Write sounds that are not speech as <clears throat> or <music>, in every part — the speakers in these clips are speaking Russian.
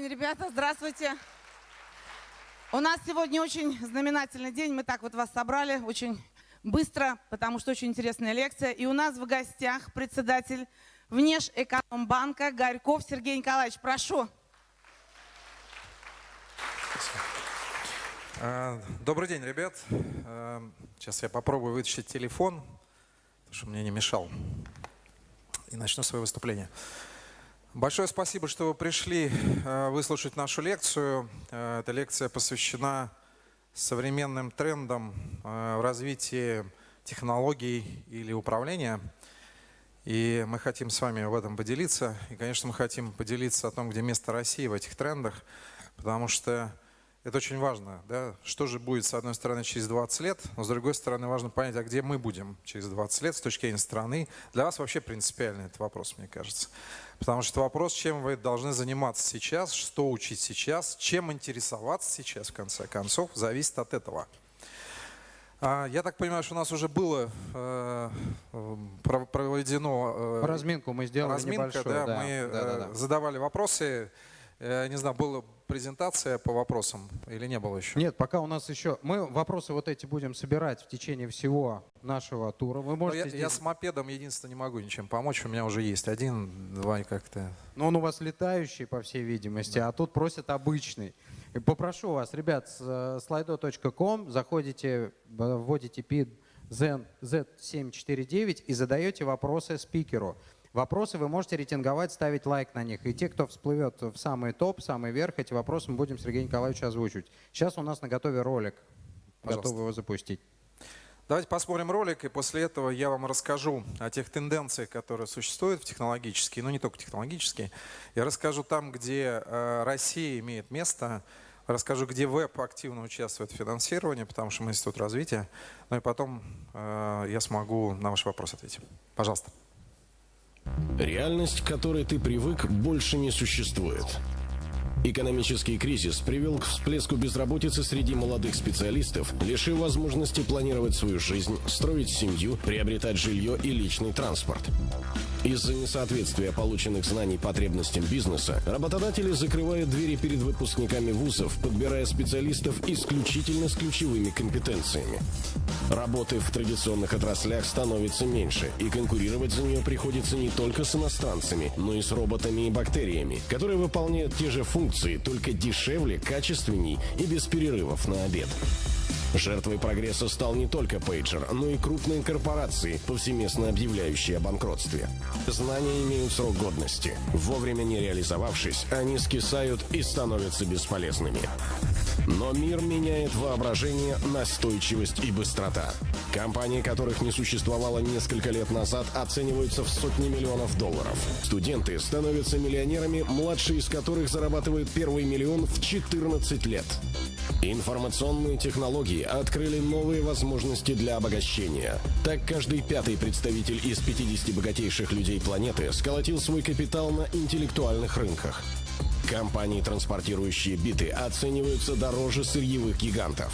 день, ребята, здравствуйте. У нас сегодня очень знаменательный день. Мы так вот вас собрали очень быстро, потому что очень интересная лекция. И у нас в гостях председатель Внешэкономбанка Горьков Сергей Николаевич. Прошу. А, добрый день, ребят. А, сейчас я попробую вытащить телефон, чтобы мне не мешал. И начну свое выступление. Большое спасибо, что вы пришли а, выслушать нашу лекцию. Эта лекция посвящена современным трендам в развитии технологий или управления. И мы хотим с вами в этом поделиться. И, конечно, мы хотим поделиться о том, где место России в этих трендах, потому что это очень важно. Да? Что же будет, с одной стороны, через 20 лет, но с другой стороны, важно понять, а где мы будем через 20 лет с точки зрения страны. Для вас вообще принципиальный этот вопрос, мне кажется. Потому что вопрос, чем вы должны заниматься сейчас, что учить сейчас, чем интересоваться сейчас, в конце концов, зависит от этого. А, я так понимаю, что у нас уже было э, проведено... Э, разминку мы сделали разминка, небольшую. Да, да, мы да, да, да. задавали вопросы. Я не знаю, была презентация по вопросам или не было еще? Нет, пока у нас еще... Мы вопросы вот эти будем собирать в течение всего нашего тура. Вы можете я, здесь... я с мопедом единственное не могу ничем помочь. У меня уже есть один, два как-то... Но он у вас летающий, по всей видимости, да. а тут просят обычный. Попрошу вас, ребят, с э, slido.com заходите, вводите PID Z749 и задаете вопросы спикеру. Вопросы вы можете рейтинговать, ставить лайк на них. И те, кто всплывет в самый топ, самый верх, эти вопросы мы будем Сергею Николаевичу озвучивать. Сейчас у нас на готове ролик. Пожалуйста. Готовы его запустить. Давайте посмотрим ролик, и после этого я вам расскажу о тех тенденциях, которые существуют в технологические, но не только технологические. Я расскажу там, где э, Россия имеет место, расскажу, где веб активно участвует в финансировании, потому что мы институт развития. Ну и потом э, я смогу на ваш вопрос ответить. Пожалуйста. Реальность, к которой ты привык, больше не существует. Экономический кризис привел к всплеску безработицы среди молодых специалистов, лишив возможности планировать свою жизнь, строить семью, приобретать жилье и личный транспорт. Из-за несоответствия полученных знаний потребностям бизнеса, работодатели закрывают двери перед выпускниками вузов, подбирая специалистов исключительно с ключевыми компетенциями. Работы в традиционных отраслях становится меньше, и конкурировать за нее приходится не только с иностранцами, но и с роботами и бактериями, которые выполняют те же функции, только дешевле, качественней и без перерывов на обед. Жертвой прогресса стал не только пейджер, но и крупные корпорации, повсеместно объявляющие о банкротстве. Знания имеют срок годности. Вовремя не реализовавшись, они скисают и становятся бесполезными. Но мир меняет воображение, настойчивость и быстрота. Компании, которых не существовало несколько лет назад, оцениваются в сотни миллионов долларов. Студенты становятся миллионерами, младшие из которых зарабатывают первый миллион в 14 лет. Информационные технологии открыли новые возможности для обогащения. Так каждый пятый представитель из 50 богатейших людей планеты сколотил свой капитал на интеллектуальных рынках. Компании, транспортирующие биты, оцениваются дороже сырьевых гигантов.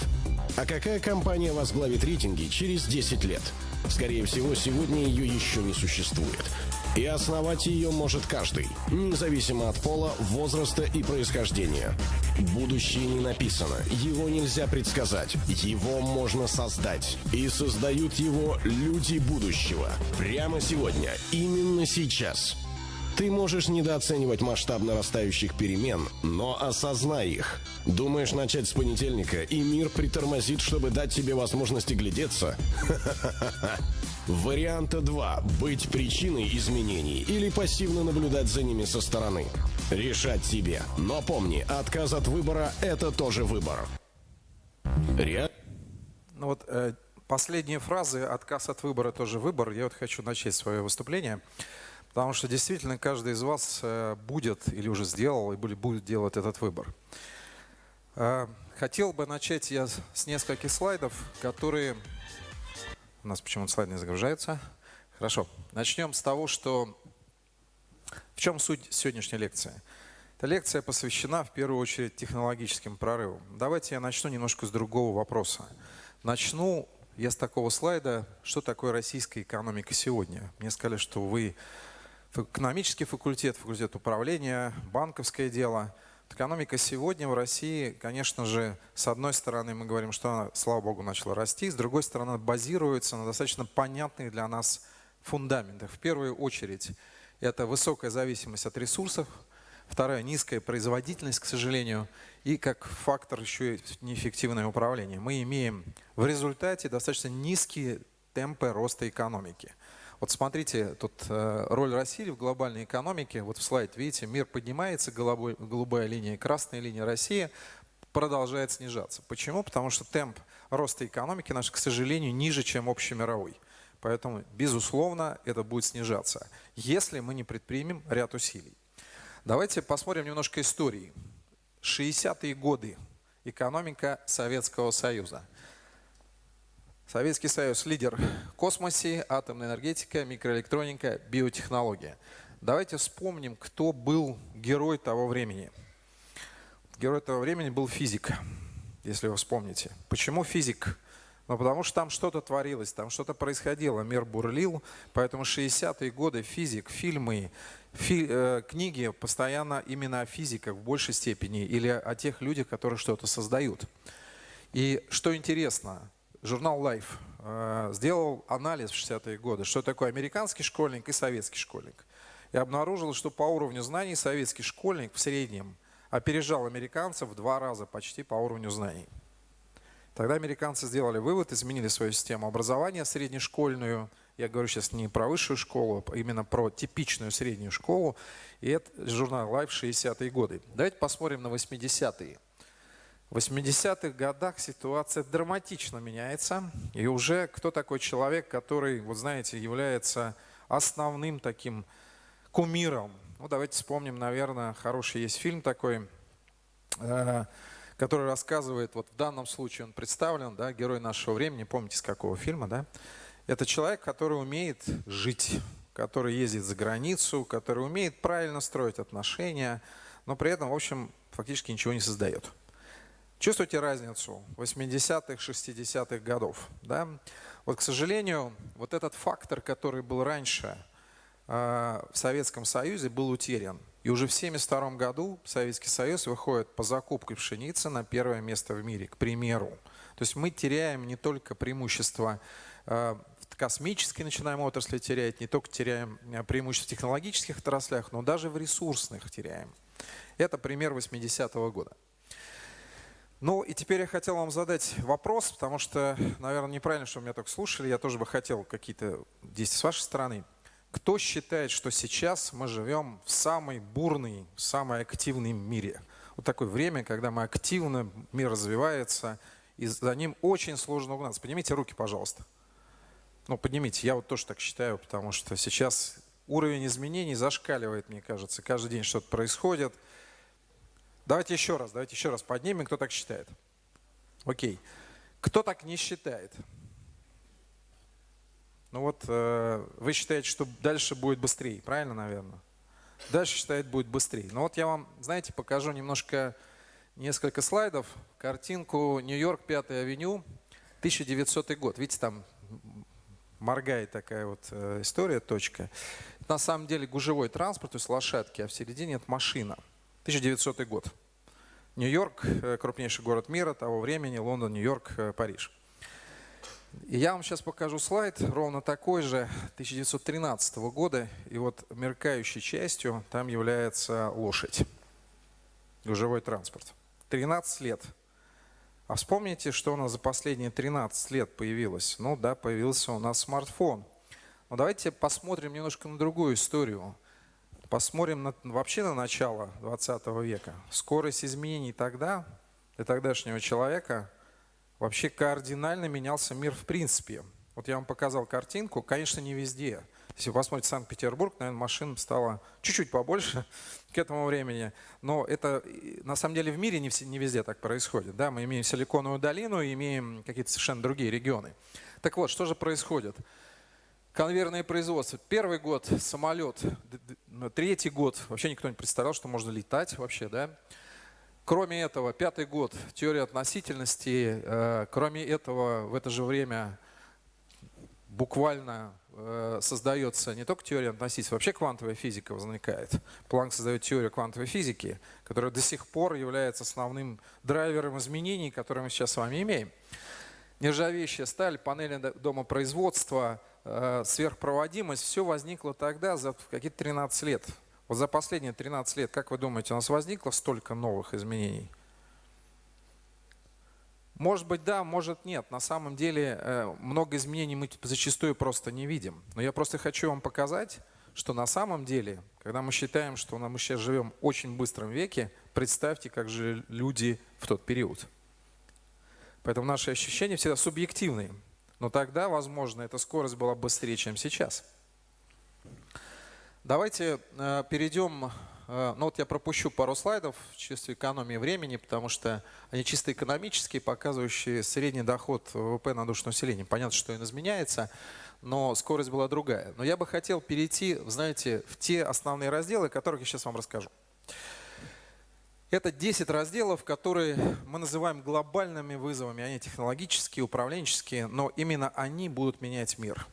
А какая компания возглавит рейтинги через 10 лет? Скорее всего, сегодня ее еще не существует. И основать ее может каждый, независимо от пола, возраста и происхождения. Будущее не написано, его нельзя предсказать, его можно создать. И создают его люди будущего. Прямо сегодня, именно сейчас. Ты можешь недооценивать масштаб нарастающих перемен, но осознай их. Думаешь начать с понедельника, и мир притормозит, чтобы дать тебе возможность глядеться? Варианта 2. Быть причиной изменений или пассивно наблюдать за ними со стороны. Решать тебе. Но помни, отказ от выбора – это тоже выбор. Ре... Ну вот э, последние фразы «отказ от выбора – тоже выбор». Я вот хочу начать свое выступление. Потому что действительно каждый из вас э, будет или уже сделал и будет делать этот выбор. Э, хотел бы начать я с нескольких слайдов, которые... У нас почему-то слайд не загружается. Хорошо. Начнем с того, что... В чем суть сегодняшней лекции? Эта лекция посвящена в первую очередь технологическим прорывам. Давайте я начну немножко с другого вопроса. Начну я с такого слайда, что такое российская экономика сегодня. Мне сказали, что вы экономический факультет, факультет управления, банковское дело. Экономика сегодня в России, конечно же, с одной стороны мы говорим, что она, слава богу, начала расти, с другой стороны базируется на достаточно понятных для нас фундаментах. В первую очередь это высокая зависимость от ресурсов, вторая низкая производительность, к сожалению, и как фактор еще и неэффективное управление. Мы имеем в результате достаточно низкие темпы роста экономики. Вот смотрите, тут э, роль России в глобальной экономике. Вот в слайд, видите, мир поднимается, голубой, голубая линия, красная линия России продолжает снижаться. Почему? Потому что темп роста экономики наш, к сожалению, ниже, чем общемировой. Поэтому, безусловно, это будет снижаться, если мы не предпримем ряд усилий. Давайте посмотрим немножко истории. 60-е годы. Экономика Советского Союза. Советский Союз – лидер космосе, атомная энергетика, микроэлектроника, биотехнология. Давайте вспомним, кто был герой того времени. Герой того времени был физик, если вы вспомните. Почему физик? Ну, потому что там что-то творилось, там что-то происходило, мир бурлил. Поэтому 60-е годы физик, фильмы, фи, э, книги постоянно именно о физиках в большей степени или о тех людях, которые что-то создают. И что интересно, журнал Life э, сделал анализ в 60-е годы, что такое американский школьник и советский школьник. И обнаружил, что по уровню знаний советский школьник в среднем опережал американцев в два раза почти по уровню знаний. Тогда американцы сделали вывод, изменили свою систему образования среднешкольную. Я говорю сейчас не про высшую школу, а именно про типичную среднюю школу. И это журнал Life 60-е годы. Давайте посмотрим на 80-е. В 80-х годах ситуация драматично меняется. И уже кто такой человек, который, вот знаете, является основным таким кумиром. Ну, давайте вспомним, наверное, хороший есть фильм такой, э, который рассказывает, вот в данном случае он представлен, да, герой нашего времени, помните, с какого фильма, да? Это человек, который умеет жить, который ездит за границу, который умеет правильно строить отношения, но при этом, в общем, фактически ничего не создает. Чувствуете разницу 80-х, 60-х годов? Да? Вот, к сожалению, вот этот фактор, который был раньше э, в Советском Союзе, был утерян. И уже в 1972 году Советский Союз выходит по закупке пшеницы на первое место в мире, к примеру. То есть мы теряем не только преимущество э, в космической начинаем отрасли терять, не только теряем э, преимущество в технологических отраслях, но даже в ресурсных теряем. Это пример 80-го года. Ну и теперь я хотел вам задать вопрос, потому что, наверное, неправильно, что меня только слушали. Я тоже бы хотел какие-то действия с вашей стороны. Кто считает, что сейчас мы живем в самой бурной, самой активной мире? Вот такое время, когда мы активно, мир развивается, и за ним очень сложно угнаться. Поднимите руки, пожалуйста. Ну, поднимите. Я вот тоже так считаю, потому что сейчас уровень изменений зашкаливает, мне кажется. Каждый день что-то происходит. Давайте еще раз, давайте еще раз поднимем, кто так считает. Окей. Кто так не считает? Ну вот, э, вы считаете, что дальше будет быстрее, правильно, наверное? Дальше считает будет быстрее. Но вот я вам, знаете, покажу немножко, несколько слайдов. Картинку Нью-Йорк, 5 авеню, 1900 год. Видите, там моргает такая вот э, история, точка. На самом деле гужевой транспорт, то есть лошадки, а в середине это машина. 1900 год. Нью-Йорк, э, крупнейший город мира того времени, Лондон, Нью-Йорк, э, Париж. И я вам сейчас покажу слайд, ровно такой же, 1913 года. И вот меркающей частью там является лошадь, гужевой транспорт. 13 лет. А вспомните, что у нас за последние 13 лет появилось. Ну да, появился у нас смартфон. Но давайте посмотрим немножко на другую историю. Посмотрим на, вообще на начало 20 века. Скорость изменений тогда, для тогдашнего человека, вообще кардинально менялся мир в принципе. Вот я вам показал картинку, конечно, не везде. Если вы посмотрите Санкт-Петербург, наверное, машин стало чуть-чуть побольше <laughs> к этому времени. Но это на самом деле в мире не, не везде так происходит. Да? Мы имеем Силиконовую долину, имеем какие-то совершенно другие регионы. Так вот, что же происходит? Конвейерное производство. Первый год самолет, третий год вообще никто не представлял, что можно летать вообще, да. Кроме этого, пятый год теория относительности. Э, кроме этого, в это же время буквально э, создается не только теория относительности, вообще квантовая физика возникает. Планк создает теорию квантовой физики, которая до сих пор является основным драйвером изменений, которые мы сейчас с вами имеем. Нержавеющая сталь, панели домопроизводства, сверхпроводимость, все возникло тогда за какие-то 13 лет. Вот за последние 13 лет, как вы думаете, у нас возникло столько новых изменений? Может быть, да, может нет. На самом деле э, много изменений мы зачастую просто не видим. Но я просто хочу вам показать, что на самом деле, когда мы считаем, что мы сейчас живем в очень быстром веке, представьте, как же люди в тот период. Поэтому наши ощущения всегда субъективные. Но тогда, возможно, эта скорость была быстрее, чем сейчас. Давайте э, перейдем Э, ну вот я пропущу пару слайдов в чисто экономии времени, потому что они чисто экономические, показывающие средний доход ВВП на душу населения. Понятно, что он изменяется, но скорость была другая. Но я бы хотел перейти, знаете, в те основные разделы, о которых я сейчас вам расскажу. Это 10 разделов, которые мы называем глобальными вызовами. Они технологические, управленческие, но именно они будут менять мир.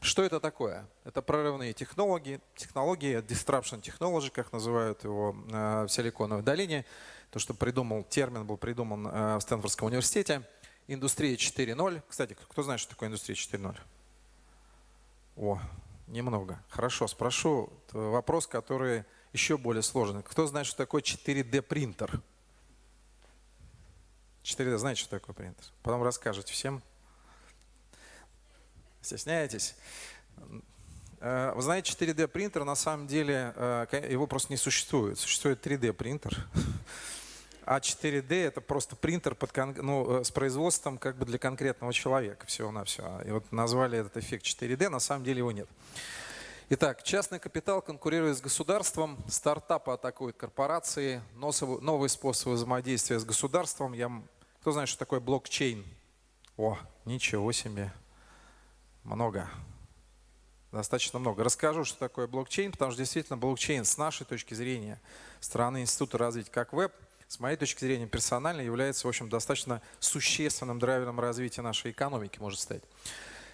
Что это такое? Это прорывные технологии, технологии, disruption technology, как называют его э, в Силиконовой долине. То, что придумал, термин был придуман э, в Стэнфордском университете. Индустрия 4.0. Кстати, кто знает, что такое индустрия 4.0? О, немного. Хорошо, спрошу вопрос, который еще более сложный. Кто знает, что такое 4D принтер? 4D, знаете, что такое принтер? Потом расскажете всем. Стесняетесь? Э, вы знаете, 4D принтер на самом деле, э, его просто не существует. Существует 3D принтер. А 4D это просто принтер под, ну, э, с производством как бы для конкретного человека всего-навсего. И вот назвали этот эффект 4D, на самом деле его нет. Итак, частный капитал конкурирует с государством, стартапы атакуют корпорации, новые способы взаимодействия с государством. Я, кто знает, что такое блокчейн? О, ничего себе много. Достаточно много. Расскажу, что такое блокчейн, потому что действительно блокчейн с нашей точки зрения, страны Института развития как веб, с моей точки зрения персонально является, в общем, достаточно существенным драйвером развития нашей экономики, может стать.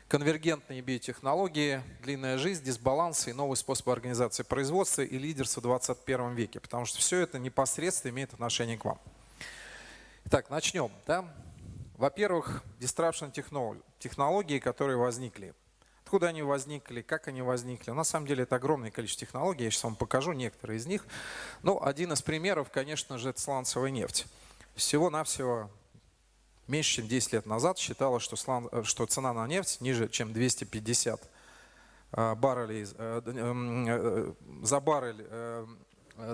Конвергентные биотехнологии, длинная жизнь, дисбалансы и новые способы организации производства и лидерства в 21 веке, потому что все это непосредственно имеет отношение к вам. Итак, начнем. Да? Во-первых, disruption технологии, которые возникли. Откуда они возникли, как они возникли. На самом деле это огромное количество технологий, я сейчас вам покажу некоторые из них. Ну, один из примеров, конечно же, это сланцевая нефть. Всего-навсего меньше чем 10 лет назад считалось, что, слан, что цена на нефть ниже, чем 250 э, баррелей, э, э, за баррель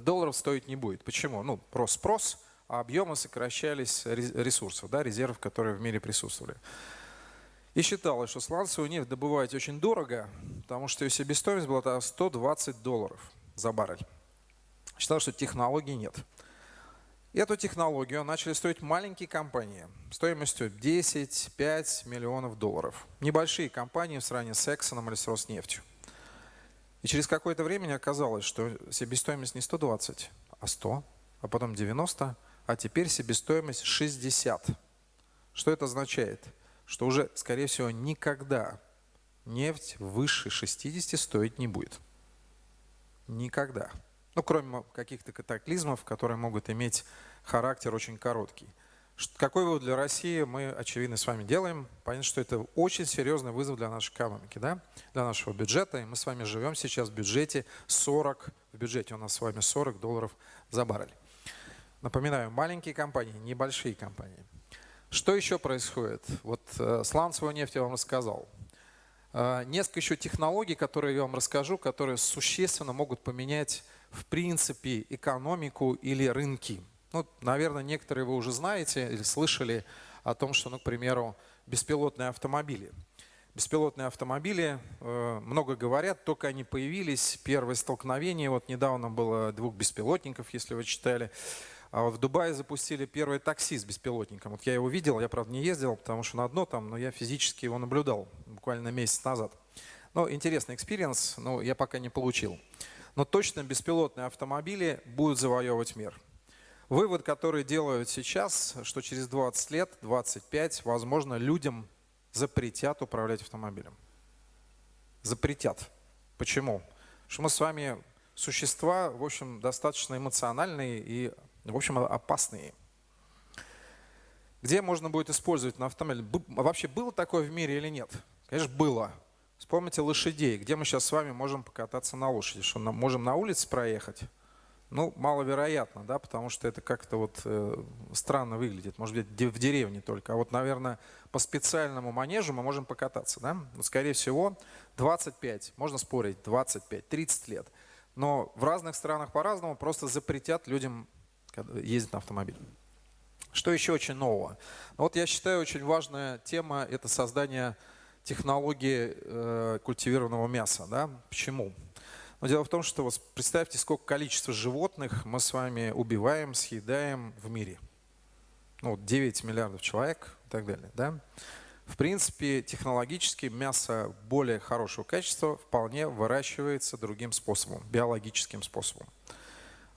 долларов стоить не будет. Почему? Ну, просто спрос – а объемы сокращались ресурсов, да, резервов, которые в мире присутствовали. И считалось, что сланцевую нефть добывать очень дорого, потому что ее себестоимость была 120 долларов за баррель. Считалось, что технологий нет. Эту технологию начали строить маленькие компании стоимостью 10-5 миллионов долларов. Небольшие компании в сравнении с Exxon или с Роснефтью. И через какое-то время оказалось, что себестоимость не 120, а 100, а потом 90, а теперь себестоимость 60. Что это означает? Что уже, скорее всего, никогда нефть выше 60 стоить не будет. Никогда. Ну, кроме каких-то катаклизмов, которые могут иметь характер очень короткий. Какой вывод для России мы, очевидно, с вами делаем? Понятно, что это очень серьезный вызов для нашей экономики, да? для нашего бюджета. И мы с вами живем сейчас в бюджете 40, в бюджете у нас с вами 40 долларов за баррель. Напоминаю, маленькие компании, небольшие компании. Что еще происходит? Вот э, сланцевую нефть я вам рассказал. Э, несколько еще технологий, которые я вам расскажу, которые существенно могут поменять в принципе экономику или рынки. Ну, наверное, некоторые вы уже знаете или слышали о том, что, ну, к примеру, беспилотные автомобили. Беспилотные автомобили, э, много говорят, только они появились, первое столкновение, вот недавно было двух беспилотников, если вы читали, а вот в Дубае запустили первый такси с беспилотником. Вот я его видел, я, правда, не ездил, потому что на одно там, но я физически его наблюдал буквально месяц назад. Ну, интересный experience, но я пока не получил. Но точно беспилотные автомобили будут завоевывать мир. Вывод, который делают сейчас, что через 20 лет, 25, возможно, людям запретят управлять автомобилем. Запретят. Почему? Потому что мы с вами существа, в общем, достаточно эмоциональные и, в общем, опасные. Где можно будет использовать на автомобиле? Вообще было такое в мире или нет? Конечно, было. Вспомните лошадей. Где мы сейчас с вами можем покататься на лошади? Что, можем на улице проехать? Ну, маловероятно, да, потому что это как-то вот э, странно выглядит. Может быть, в деревне только. А вот, наверное, по специальному манежу мы можем покататься, да? Но, скорее всего, 25, можно спорить, 25, 30 лет. Но в разных странах по-разному просто запретят людям ездить на автомобиле. Что еще очень нового? Ну, вот я считаю, очень важная тема – это создание технологии э, культивированного мяса. Да? Почему? Но дело в том, что вот представьте, сколько количества животных мы с вами убиваем, съедаем в мире. Ну, 9 миллиардов человек и так далее. Да? В принципе, технологически мясо более хорошего качества вполне выращивается другим способом, биологическим способом.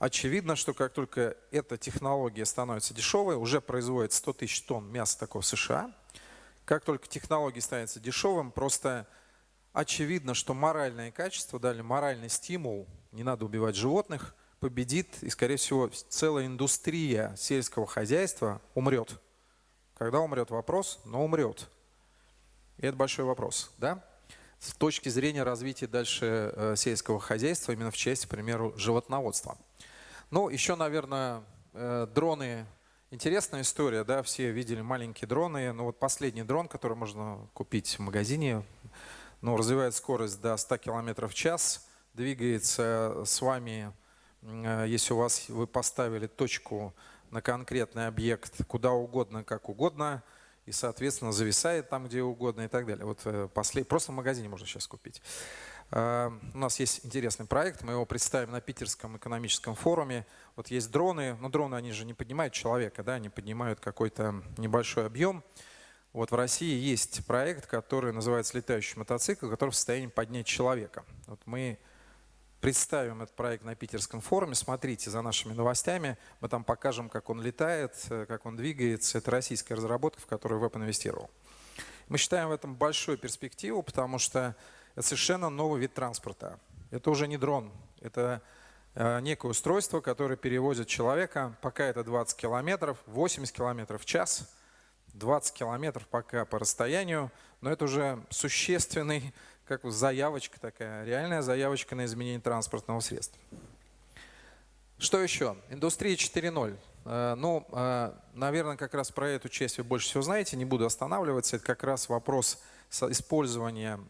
Очевидно, что как только эта технология становится дешевой, уже производит 100 тысяч тонн мяса такого в США, как только технология становится дешевым, просто очевидно, что моральное качество, дали моральный стимул, не надо убивать животных, победит, и, скорее всего, целая индустрия сельского хозяйства умрет. Когда умрет вопрос, но умрет. И это большой вопрос, да? С точки зрения развития дальше э, сельского хозяйства, именно в части, к примеру, животноводства. Ну, еще, наверное, э, дроны Интересная история, да, все видели маленькие дроны, но вот последний дрон, который можно купить в магазине, ну, развивает скорость до 100 км в час, двигается с вами, э, если у вас вы поставили точку на конкретный объект куда угодно, как угодно, и, соответственно, зависает там, где угодно и так далее. Вот э, послед... просто в магазине можно сейчас купить. Э, у нас есть интересный проект, мы его представим на Питерском экономическом форуме. Вот есть дроны, но дроны, они же не поднимают человека, да, они поднимают какой-то небольшой объем. Вот в России есть проект, который называется «Летающий мотоцикл», который в состоянии поднять человека. Вот мы представим этот проект на Питерском форуме. Смотрите за нашими новостями. Мы там покажем, как он летает, как он двигается. Это российская разработка, в которую веб инвестировал. Мы считаем в этом большую перспективу, потому что это совершенно новый вид транспорта. Это уже не дрон. Это э, некое устройство, которое перевозит человека, пока это 20 километров, 80 километров в час – 20 километров пока по расстоянию, но это уже существенный, как заявочка такая, реальная заявочка на изменение транспортного средства. Что еще? Индустрия 4.0. Э, ну, э, наверное, как раз про эту часть вы больше всего знаете, не буду останавливаться. Это как раз вопрос использования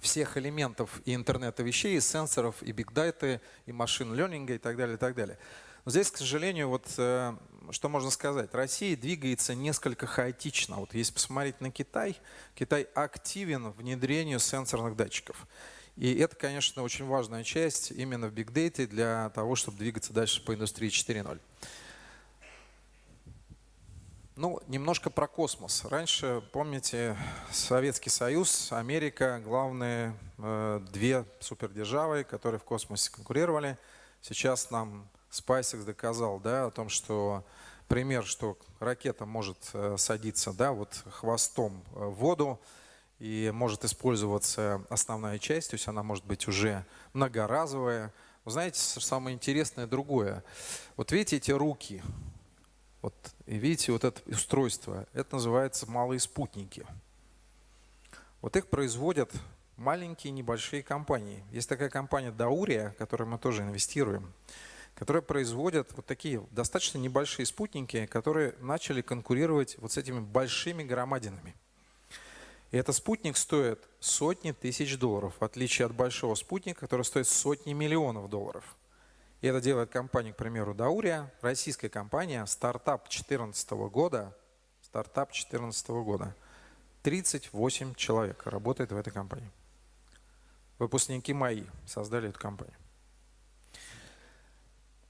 всех элементов и интернета вещей, и сенсоров, и бигдайты, и машин ленинга и так далее, и так далее. Но здесь, к сожалению, вот э, что можно сказать? Россия двигается несколько хаотично. Вот если посмотреть на Китай, Китай активен в внедрении сенсорных датчиков. И это, конечно, очень важная часть именно в Data для того, чтобы двигаться дальше по индустрии 4.0. Ну, немножко про космос. Раньше, помните, Советский Союз, Америка, главные э, две супердержавы, которые в космосе конкурировали. Сейчас нам SpaceX доказал да, о том, что пример, что ракета может э, садиться да, вот хвостом э, в воду и может использоваться основная часть, то есть она может быть уже многоразовая. Вы знаете, самое интересное другое. Вот видите эти руки, вот, и видите вот это устройство, это называется малые спутники. Вот их производят маленькие небольшие компании. Есть такая компания Даурия, в которой мы тоже инвестируем которые производят вот такие достаточно небольшие спутники, которые начали конкурировать вот с этими большими громадинами. И этот спутник стоит сотни тысяч долларов, в отличие от большого спутника, который стоит сотни миллионов долларов. И это делает компания, к примеру, Даурия, российская компания, стартап 2014 года, стартап 2014 года. 38 человек работает в этой компании. Выпускники мои создали эту компанию.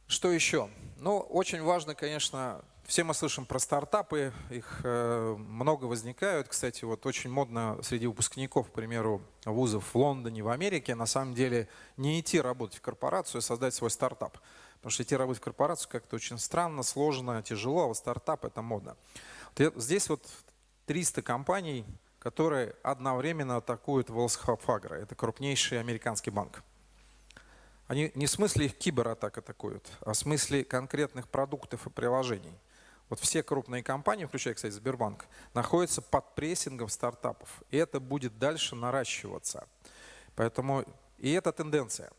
Что еще? Ну, очень важно, конечно, все мы слышим про стартапы, их э, много возникают. Кстати, вот очень модно среди выпускников, к примеру, вузов в Лондоне, в Америке, на самом деле не идти работать в корпорацию, а создать свой стартап. Потому что идти работать в корпорацию как-то очень странно, сложно, тяжело, а вот стартап это модно. Здесь вот 300 компаний, которые одновременно атакуют Fargo. Это крупнейший американский банк. Они не в смысле их кибератак атакуют, а в смысле конкретных продуктов и приложений. Вот все крупные компании, включая, кстати, Сбербанк, находятся под прессингом стартапов. И это будет дальше наращиваться. Поэтому и это тенденция.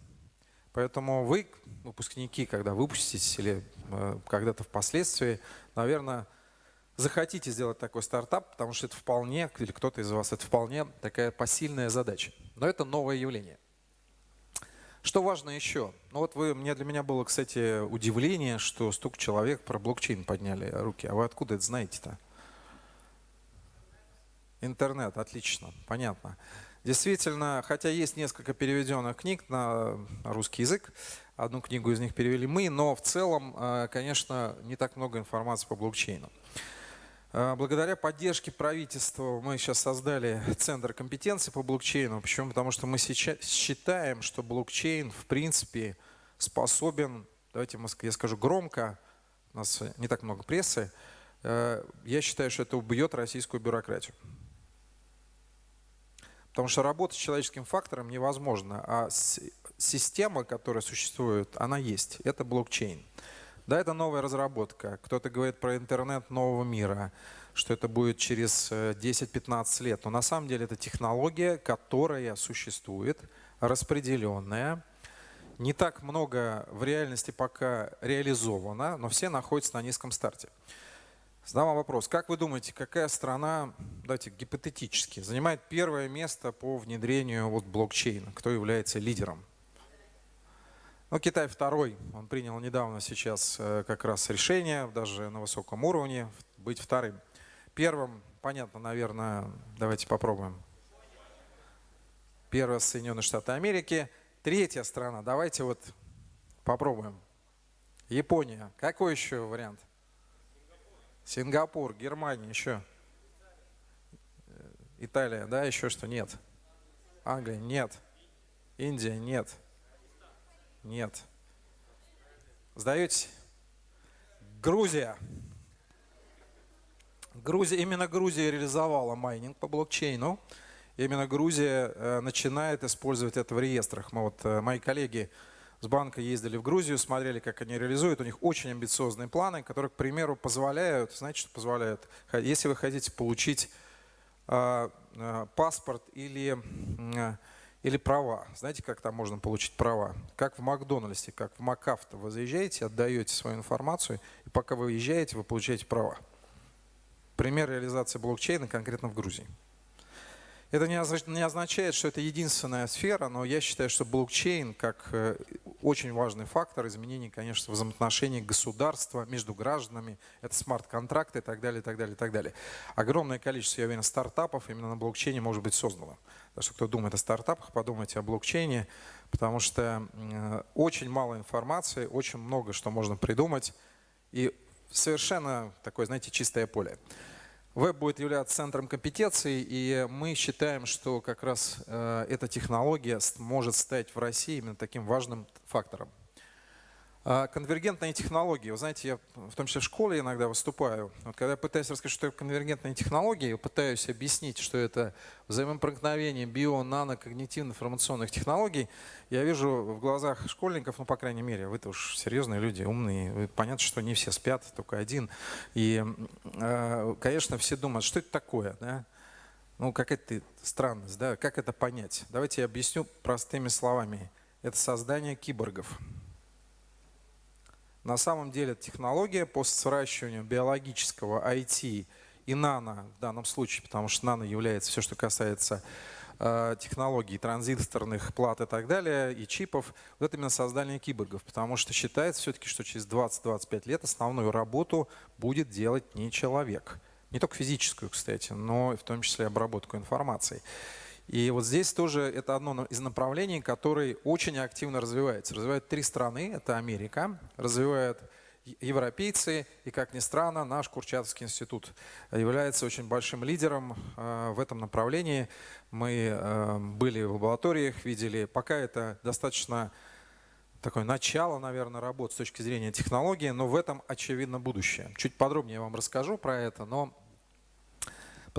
Поэтому вы, выпускники, когда выпуститесь или э, когда-то впоследствии, наверное, захотите сделать такой стартап, потому что это вполне, или кто-то из вас, это вполне такая посильная задача. Но это новое явление. Что важно еще? Ну вот вы, мне для меня было, кстати, удивление, что столько человек про блокчейн подняли руки. А вы откуда это знаете-то? Интернет, отлично, понятно. Действительно, хотя есть несколько переведенных книг на русский язык, одну книгу из них перевели мы, но в целом, э, конечно, не так много информации по блокчейну. Э, благодаря поддержке правительства мы сейчас создали Центр компетенции по блокчейну. Почему? Потому что мы сейчас считаем, что блокчейн в принципе способен, давайте я скажу громко, у нас не так много прессы, э, я считаю, что это убьет российскую бюрократию. Потому что работа с человеческим фактором невозможна, а система, которая существует, она есть. Это блокчейн. Да, это новая разработка. Кто-то говорит про интернет нового мира, что это будет через 10-15 э, лет. Но на самом деле это технология, которая существует, распределенная. Не так много в реальности пока реализовано, но все находятся на низком старте. Задам вопрос. Как вы думаете, какая страна, давайте гипотетически, занимает первое место по внедрению вот блокчейна? Кто является лидером? Ну, Китай второй, он принял недавно сейчас э, как раз решение, даже на высоком уровне, быть вторым. Первым, понятно, наверное, давайте попробуем. Первое Соединенные Штаты Америки. Третья страна, давайте вот попробуем. Япония. Какой еще вариант? Сингапур, Германия, еще. Италия, да, еще что? Нет. Англия, нет. Индия, нет. Нет. Сдаете? Грузия. Грузия, именно Грузия реализовала майнинг по блокчейну. Именно Грузия э, начинает использовать это в реестрах. Мы вот, э, мои коллеги с банка ездили в Грузию, смотрели, как они реализуют. У них очень амбициозные планы, которые, к примеру, позволяют, знаете, что позволяют? Если вы хотите получить э, паспорт или или права. Знаете, как там можно получить права? Как в Макдональдсе, как в МакАвто. Вы заезжаете, отдаете свою информацию, и пока вы выезжаете, вы получаете права. Пример реализации блокчейна конкретно в Грузии. Это не означает, что это единственная сфера, но я считаю, что блокчейн как э, очень важный фактор изменений, конечно, взаимоотношений государства между гражданами, это смарт-контракты и так далее, и так далее, и так далее. Огромное количество, я уверен, стартапов именно на блокчейне может быть создано. Так что кто думает о стартапах, подумайте о блокчейне, потому что э, очень мало информации, очень много что можно придумать и совершенно такое, знаете, чистое поле. Веб будет являться центром компетенции, и мы считаем, что как раз э, эта технология может стать в России именно таким важным фактором. А, конвергентные технологии. Вы знаете, я в том числе в школе иногда выступаю. Вот когда я пытаюсь рассказать, что такое конвергентные технологии, пытаюсь объяснить, что это взаимопроникновение био, нано, когнитивно-информационных технологий, я вижу в глазах школьников, ну, по крайней мере, вы-то уж серьезные люди, умные, понятно, что не все спят, только один. И, а, конечно, все думают, что это такое, да? Ну, какая-то странность, да? Как это понять? Давайте я объясню простыми словами. Это создание киборгов. На самом деле технология по сращиванию биологического IT и нано в данном случае, потому что нано является все, что касается э, технологий транзисторных плат и так далее, и чипов, вот это именно создание киборгов, потому что считается все-таки, что через 20-25 лет основную работу будет делать не человек. Не только физическую, кстати, но в том числе обработку информации. И вот здесь тоже это одно из направлений, которые очень активно развивается. Развивают три страны, это Америка, развивают европейцы, и, как ни странно, наш Курчатовский институт является очень большим лидером э, в этом направлении. Мы э, были в лабораториях, видели, пока это достаточно такое начало, наверное, работы с точки зрения технологии, но в этом очевидно будущее. Чуть подробнее я вам расскажу про это, но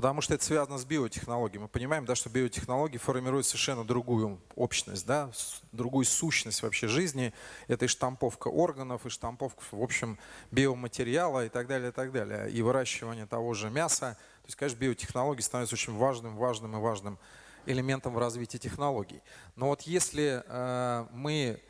Потому что это связано с биотехнологией. Мы понимаем, да, что биотехнологии формируют совершенно другую общность, да, другую сущность вообще жизни. Это и штамповка органов, и штамповка, в общем, биоматериала и так далее, и так далее. И выращивание того же мяса. То есть, конечно, биотехнологии становятся очень важным, важным и важным элементом в развитии технологий. Но вот если э, мы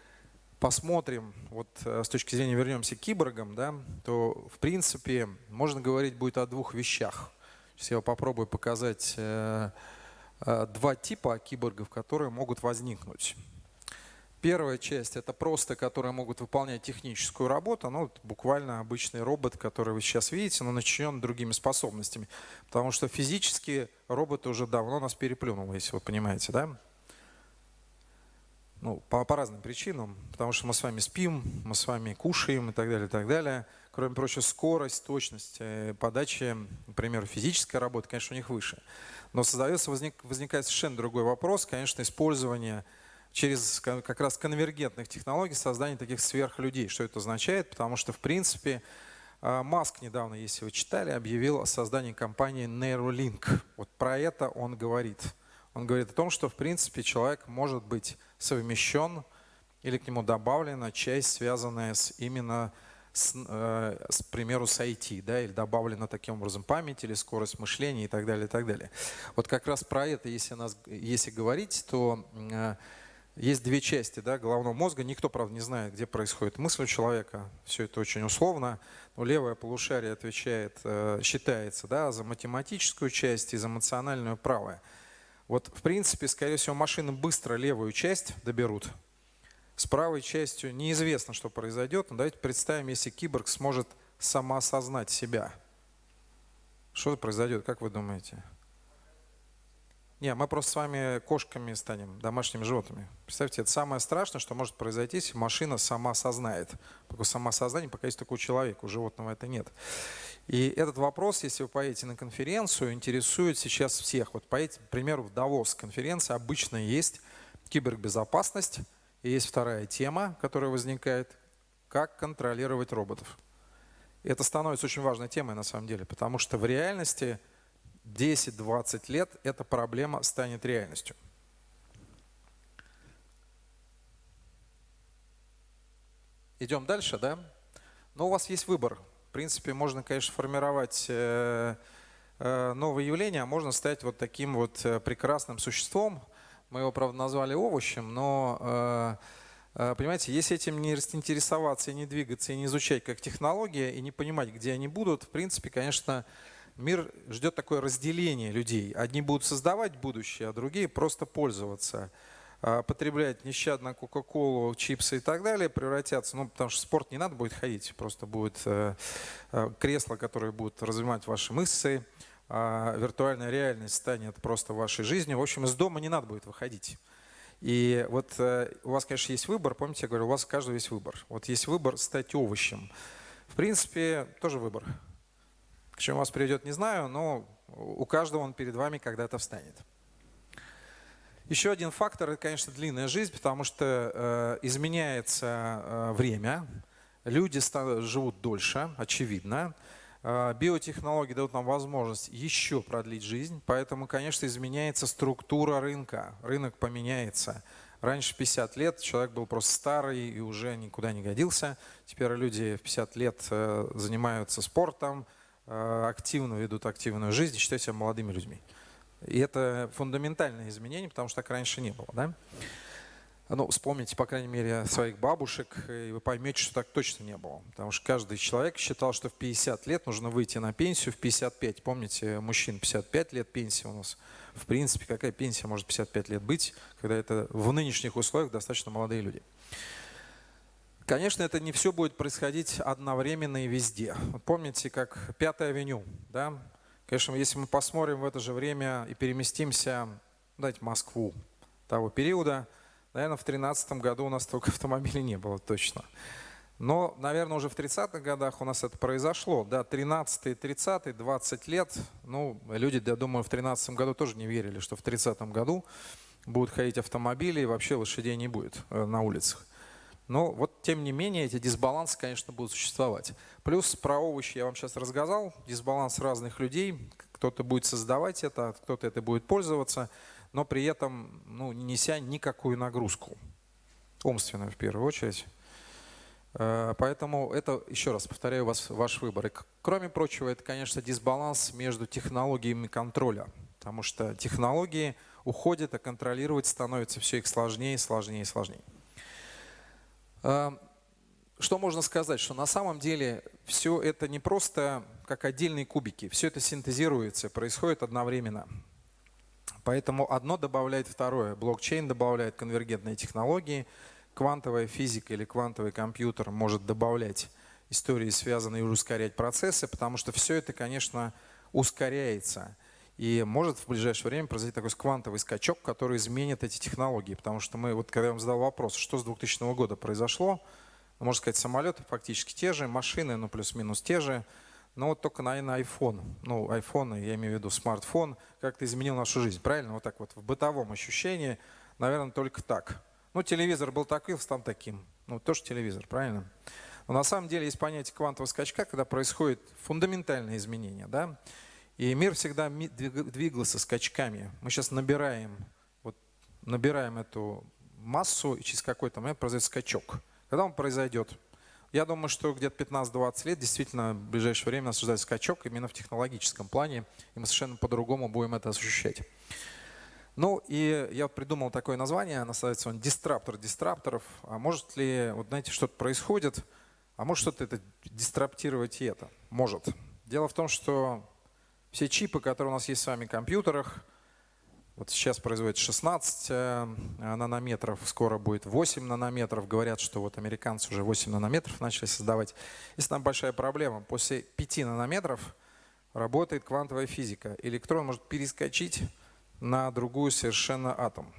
посмотрим, вот э, с точки зрения вернемся к киборгам, да, то в принципе можно говорить будет о двух вещах. Сейчас я попробую показать э, э, два типа киборгов, которые могут возникнуть. Первая часть это просто, которые могут выполнять техническую работу, ну, буквально обычный робот, который вы сейчас видите, но начинен другими способностями. Потому что физически робот уже давно нас переплюнул, если вы понимаете, да? Ну, по, по разным причинам, потому что мы с вами спим, мы с вами кушаем и так далее, и так далее. Кроме прочего, скорость, точность э, подачи, например, физическая работа, конечно, у них выше. Но создается, возник, возникает совершенно другой вопрос, конечно, использование через как раз конвергентных технологий создания таких сверхлюдей. Что это означает? Потому что, в принципе, а, Маск недавно, если вы читали, объявил о создании компании Neuralink. Вот про это он говорит. Он говорит о том, что, в принципе, человек может быть совмещен или к нему добавлена часть, связанная с именно с, э, с, примеру, с IT, да, или добавлена таким образом память или скорость мышления и так далее, и так далее. Вот как раз про это, если, нас, если говорить, то э, есть две части да, головного мозга. Никто, правда, не знает, где происходит мысль у человека. Все это очень условно. Но левое полушарие отвечает, э, считается да, за математическую часть и за эмоциональную правое. Вот, в принципе, скорее всего, машины быстро левую часть доберут. С правой частью неизвестно, что произойдет. Но давайте представим, если киборг сможет самоосознать себя. Что произойдет, как вы думаете? Не, мы просто с вами кошками станем, домашними животными. Представьте, это самое страшное, что может произойти, если машина сама осознает. Такое самоосознание пока есть только у человека, у животного это нет. И этот вопрос, если вы поедете на конференцию, интересует сейчас всех. Вот поедете, к примеру, в Давос конференция, обычно есть кибербезопасность, и есть вторая тема, которая возникает, как контролировать роботов. Это становится очень важной темой на самом деле, потому что в реальности 10-20 лет эта проблема станет реальностью. Идем дальше, да? Но у вас есть выбор. В принципе, можно, конечно, формировать э, э, новое явление, а можно стать вот таким вот э, прекрасным существом. Мы его, правда, назвали овощем, но, понимаете, если этим не интересоваться, и не двигаться, и не изучать как технология, и не понимать, где они будут, в принципе, конечно, Мир ждет такое разделение людей. Одни будут создавать будущее, а другие просто пользоваться. А, потреблять нещадно Кока-Колу, чипсы и так далее, превратятся, ну, потому что спорт не надо будет ходить, просто будет э, э, кресло, которое будет развивать ваши мышцы, а виртуальная реальность станет просто вашей жизнью. В общем, из дома не надо будет выходить. И вот э, у вас, конечно, есть выбор, помните, я говорю, у вас у каждого есть выбор. Вот есть выбор стать овощем. В принципе, тоже выбор. К чему вас приведет, не знаю, но у каждого он перед вами когда-то встанет. Еще один фактор – это, конечно, длинная жизнь, потому что э, изменяется э, время, люди живут дольше, очевидно. Э, биотехнологии дают нам возможность еще продлить жизнь, поэтому, конечно, изменяется структура рынка. Рынок поменяется. Раньше 50 лет человек был просто старый и уже никуда не годился. Теперь люди в 50 лет э, занимаются спортом, Э, активно ведут активную жизнь и считают себя молодыми людьми. И это фундаментальное изменение, потому что так раньше не было. Да? Ну, вспомните, по крайней мере, своих бабушек, и вы поймете, что так точно не было. Потому что каждый человек считал, что в 50 лет нужно выйти на пенсию в 55. Помните, мужчин 55 лет пенсия у нас. В принципе, какая пенсия может 55 лет быть, когда это в нынешних условиях достаточно молодые люди. Конечно, это не все будет происходить одновременно и везде. Помните, как Пятая авеню, да? Конечно, если мы посмотрим в это же время и переместимся, дать Москву того периода, наверное, в 2013 году у нас только автомобилей не было точно. Но, наверное, уже в 30-х годах у нас это произошло. Да, 13-й, 30-й, 20 лет. Ну, люди, я думаю, в 13 году тоже не верили, что в 30-м году будут ходить автомобили и вообще лошадей не будет э, на улицах. Но вот тем не менее эти дисбалансы, конечно, будут существовать. Плюс про овощи я вам сейчас рассказал. Дисбаланс разных людей. Кто-то будет создавать это, кто-то это будет пользоваться, но при этом ну, не неся никакую нагрузку. Умственную в первую очередь. Э, поэтому это, еще раз повторяю, вас, ваш выбор. И, кроме прочего, это, конечно, дисбаланс между технологиями контроля. Потому что технологии уходят, а контролировать становится все их сложнее, сложнее и сложнее. Э, что можно сказать? Что на самом деле все это не просто как отдельные кубики. Все это синтезируется, происходит одновременно. Поэтому одно добавляет второе. Блокчейн добавляет конвергентные технологии – квантовая физика или квантовый компьютер может добавлять истории, связанные и ускорять процессы, потому что все это, конечно, ускоряется. И может в ближайшее время произойти такой квантовый скачок, который изменит эти технологии. Потому что мы, вот когда я вам задал вопрос, что с 2000 года произошло, ну, можно сказать, самолеты фактически те же, машины, ну плюс-минус те же, но вот только, наверное, iPhone, ну iPhone, я имею в виду смартфон, как-то изменил нашу жизнь, правильно? Вот так вот в бытовом ощущении, наверное, только так. Ну, телевизор был таким, стал таким. Ну, тоже телевизор, правильно? Но на самом деле есть понятие квантового скачка, когда происходит фундаментальное изменение. Да? И мир всегда двигался скачками. Мы сейчас набираем, вот, набираем эту массу, и через какой-то момент произойдет скачок. Когда он произойдет? Я думаю, что где-то 15-20 лет действительно в ближайшее время нас ждет скачок именно в технологическом плане, и мы совершенно по-другому будем это ощущать. Ну и я придумал такое название, называется он «Дистраптор дистрапторов». А может ли, вот знаете, что-то происходит, а может что-то это дистраптировать и это? Может. Дело в том, что все чипы, которые у нас есть с вами в компьютерах, вот сейчас производят 16 э, нанометров, скоро будет 8 нанометров. Говорят, что вот американцы уже 8 нанометров начали создавать. Есть там большая проблема. После 5 нанометров работает квантовая физика. Электрон может перескочить на другую совершенно атом.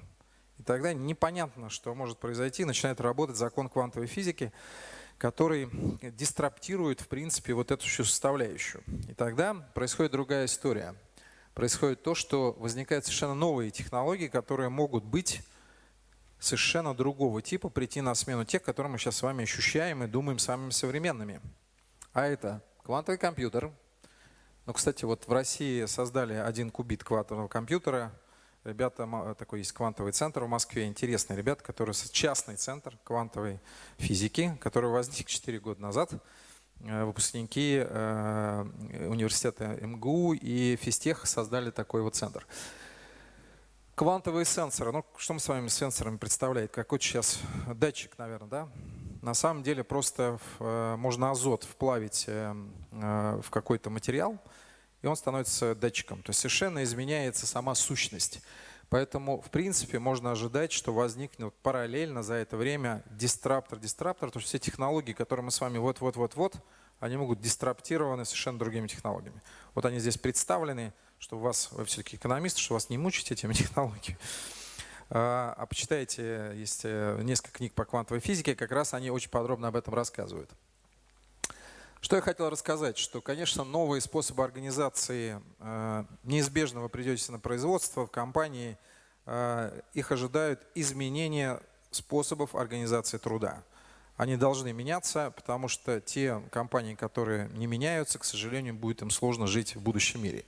И тогда непонятно, что может произойти, начинает работать закон квантовой физики, который дистраптирует, в принципе, вот эту всю составляющую. И тогда происходит другая история. Происходит то, что возникают совершенно новые технологии, которые могут быть совершенно другого типа, прийти на смену тех, которые мы сейчас с вами ощущаем и думаем самыми современными. А это квантовый компьютер, ну, кстати, вот в России создали один кубит квантового компьютера. Ребята, такой есть квантовый центр в Москве, интересный ребят, который частный центр квантовой физики, который возник 4 года назад. Э, выпускники э, университета МГУ и Физтех создали такой вот центр. Квантовые сенсоры. Ну, что мы с вами сенсорами представляем? Какой сейчас датчик, наверное, да? На самом деле просто э, можно азот вплавить в какой-то материал, и он становится датчиком. То есть совершенно изменяется сама сущность. Поэтому, в принципе, можно ожидать, что возникнет параллельно за это время дистраптор, дистраптор, то есть все технологии, которые мы с вами вот-вот-вот-вот, они могут дистраптированы совершенно другими технологиями. Вот они здесь представлены, что у вас, вы все-таки экономист, что вас не мучить этими <laughs> технологиями. А, а почитайте, есть э, несколько книг по квантовой физике, как раз они очень подробно об этом рассказывают. Что я хотел рассказать, что, конечно, новые способы организации, э, неизбежно вы придете на производство, в компании, э, их ожидают изменения способов организации труда. Они должны меняться, потому что те компании, которые не меняются, к сожалению, будет им сложно жить в будущем мире.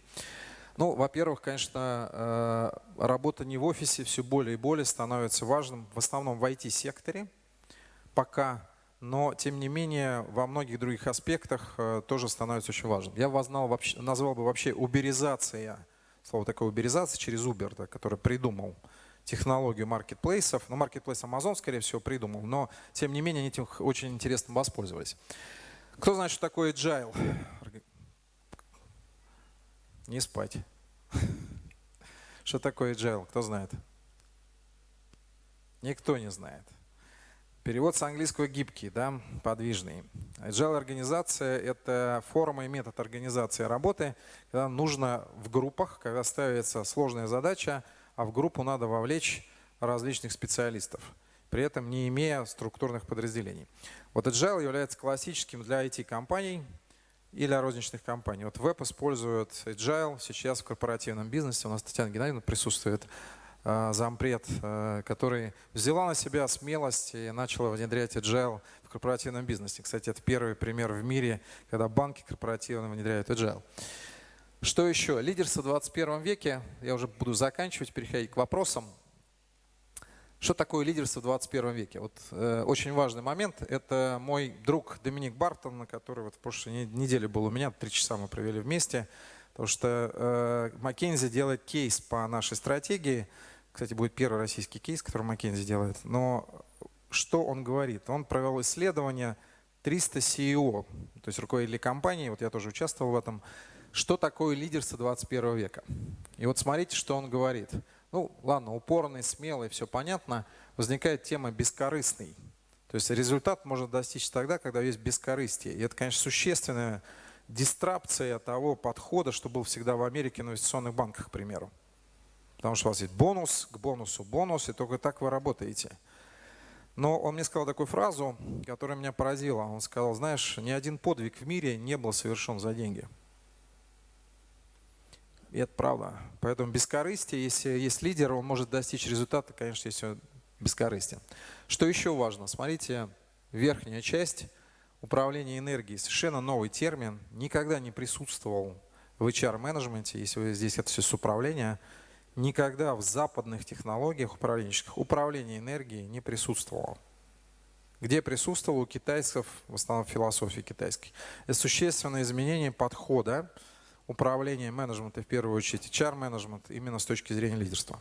Ну, во-первых, конечно, э, работа не в офисе все более и более становится важным, в основном в IT-секторе пока, но тем не менее во многих других аспектах э, тоже становится очень важным. Я назвал, вообще, назвал бы вообще уберизация, слово такое уберизация через Uber, да, который придумал технологию маркетплейсов. Ну, маркетплейс Amazon, скорее всего, придумал, но тем не менее они этим очень интересно воспользовались. Кто знает, что такое agile? Не спать. <laughs> Что такое agile? Кто знает? Никто не знает. Перевод с английского гибкий, да, подвижный. Agile организация – это форма и метод организации работы, когда нужно в группах, когда ставится сложная задача, а в группу надо вовлечь различных специалистов, при этом не имея структурных подразделений. Вот Agile является классическим для IT-компаний, и для розничных компаний. Вот веб использует Agile сейчас в корпоративном бизнесе. У нас Татьяна Геннадьевна присутствует, зампред, э, который взяла на себя смелость и начала внедрять Agile в корпоративном бизнесе. Кстати, это первый пример в мире, когда банки корпоративно внедряют Agile. Что еще? Лидерство в 21 веке. Я уже буду заканчивать, переходить к вопросам. Что такое лидерство в 21 веке? Вот э, очень важный момент. Это мой друг Доминик Бартон, который вот в прошлой неделе был у меня, три часа мы провели вместе. Потому что э, делает кейс по нашей стратегии. Кстати, будет первый российский кейс, который Маккензи делает. Но что он говорит? Он провел исследование 300 CEO, то есть руководителей компании, вот я тоже участвовал в этом, что такое лидерство 21 века. И вот смотрите, что он говорит – ну, ладно, упорный, смелый, все понятно, возникает тема бескорыстный. То есть результат можно достичь тогда, когда есть бескорыстие. И это, конечно, существенная дистрапция того подхода, что был всегда в Америке на инвестиционных банках, к примеру. Потому что у вас есть бонус, к бонусу бонус, и только так вы работаете. Но он мне сказал такую фразу, которая меня поразила. Он сказал, знаешь, ни один подвиг в мире не был совершен за деньги. И это правда. Поэтому бескорыстие, если есть лидер, он может достичь результата, конечно, если бескорыстие. Что еще важно? Смотрите, верхняя часть управления энергией. Совершенно новый термин. Никогда не присутствовал в HR-менеджменте, если вы здесь это все с управления, никогда в западных технологиях управленческих управление энергией не присутствовало. Где присутствовало у китайцев, в основном философии китайской. Это существенное изменение подхода управление, менеджмент и в первую очередь HR-менеджмент именно с точки зрения лидерства.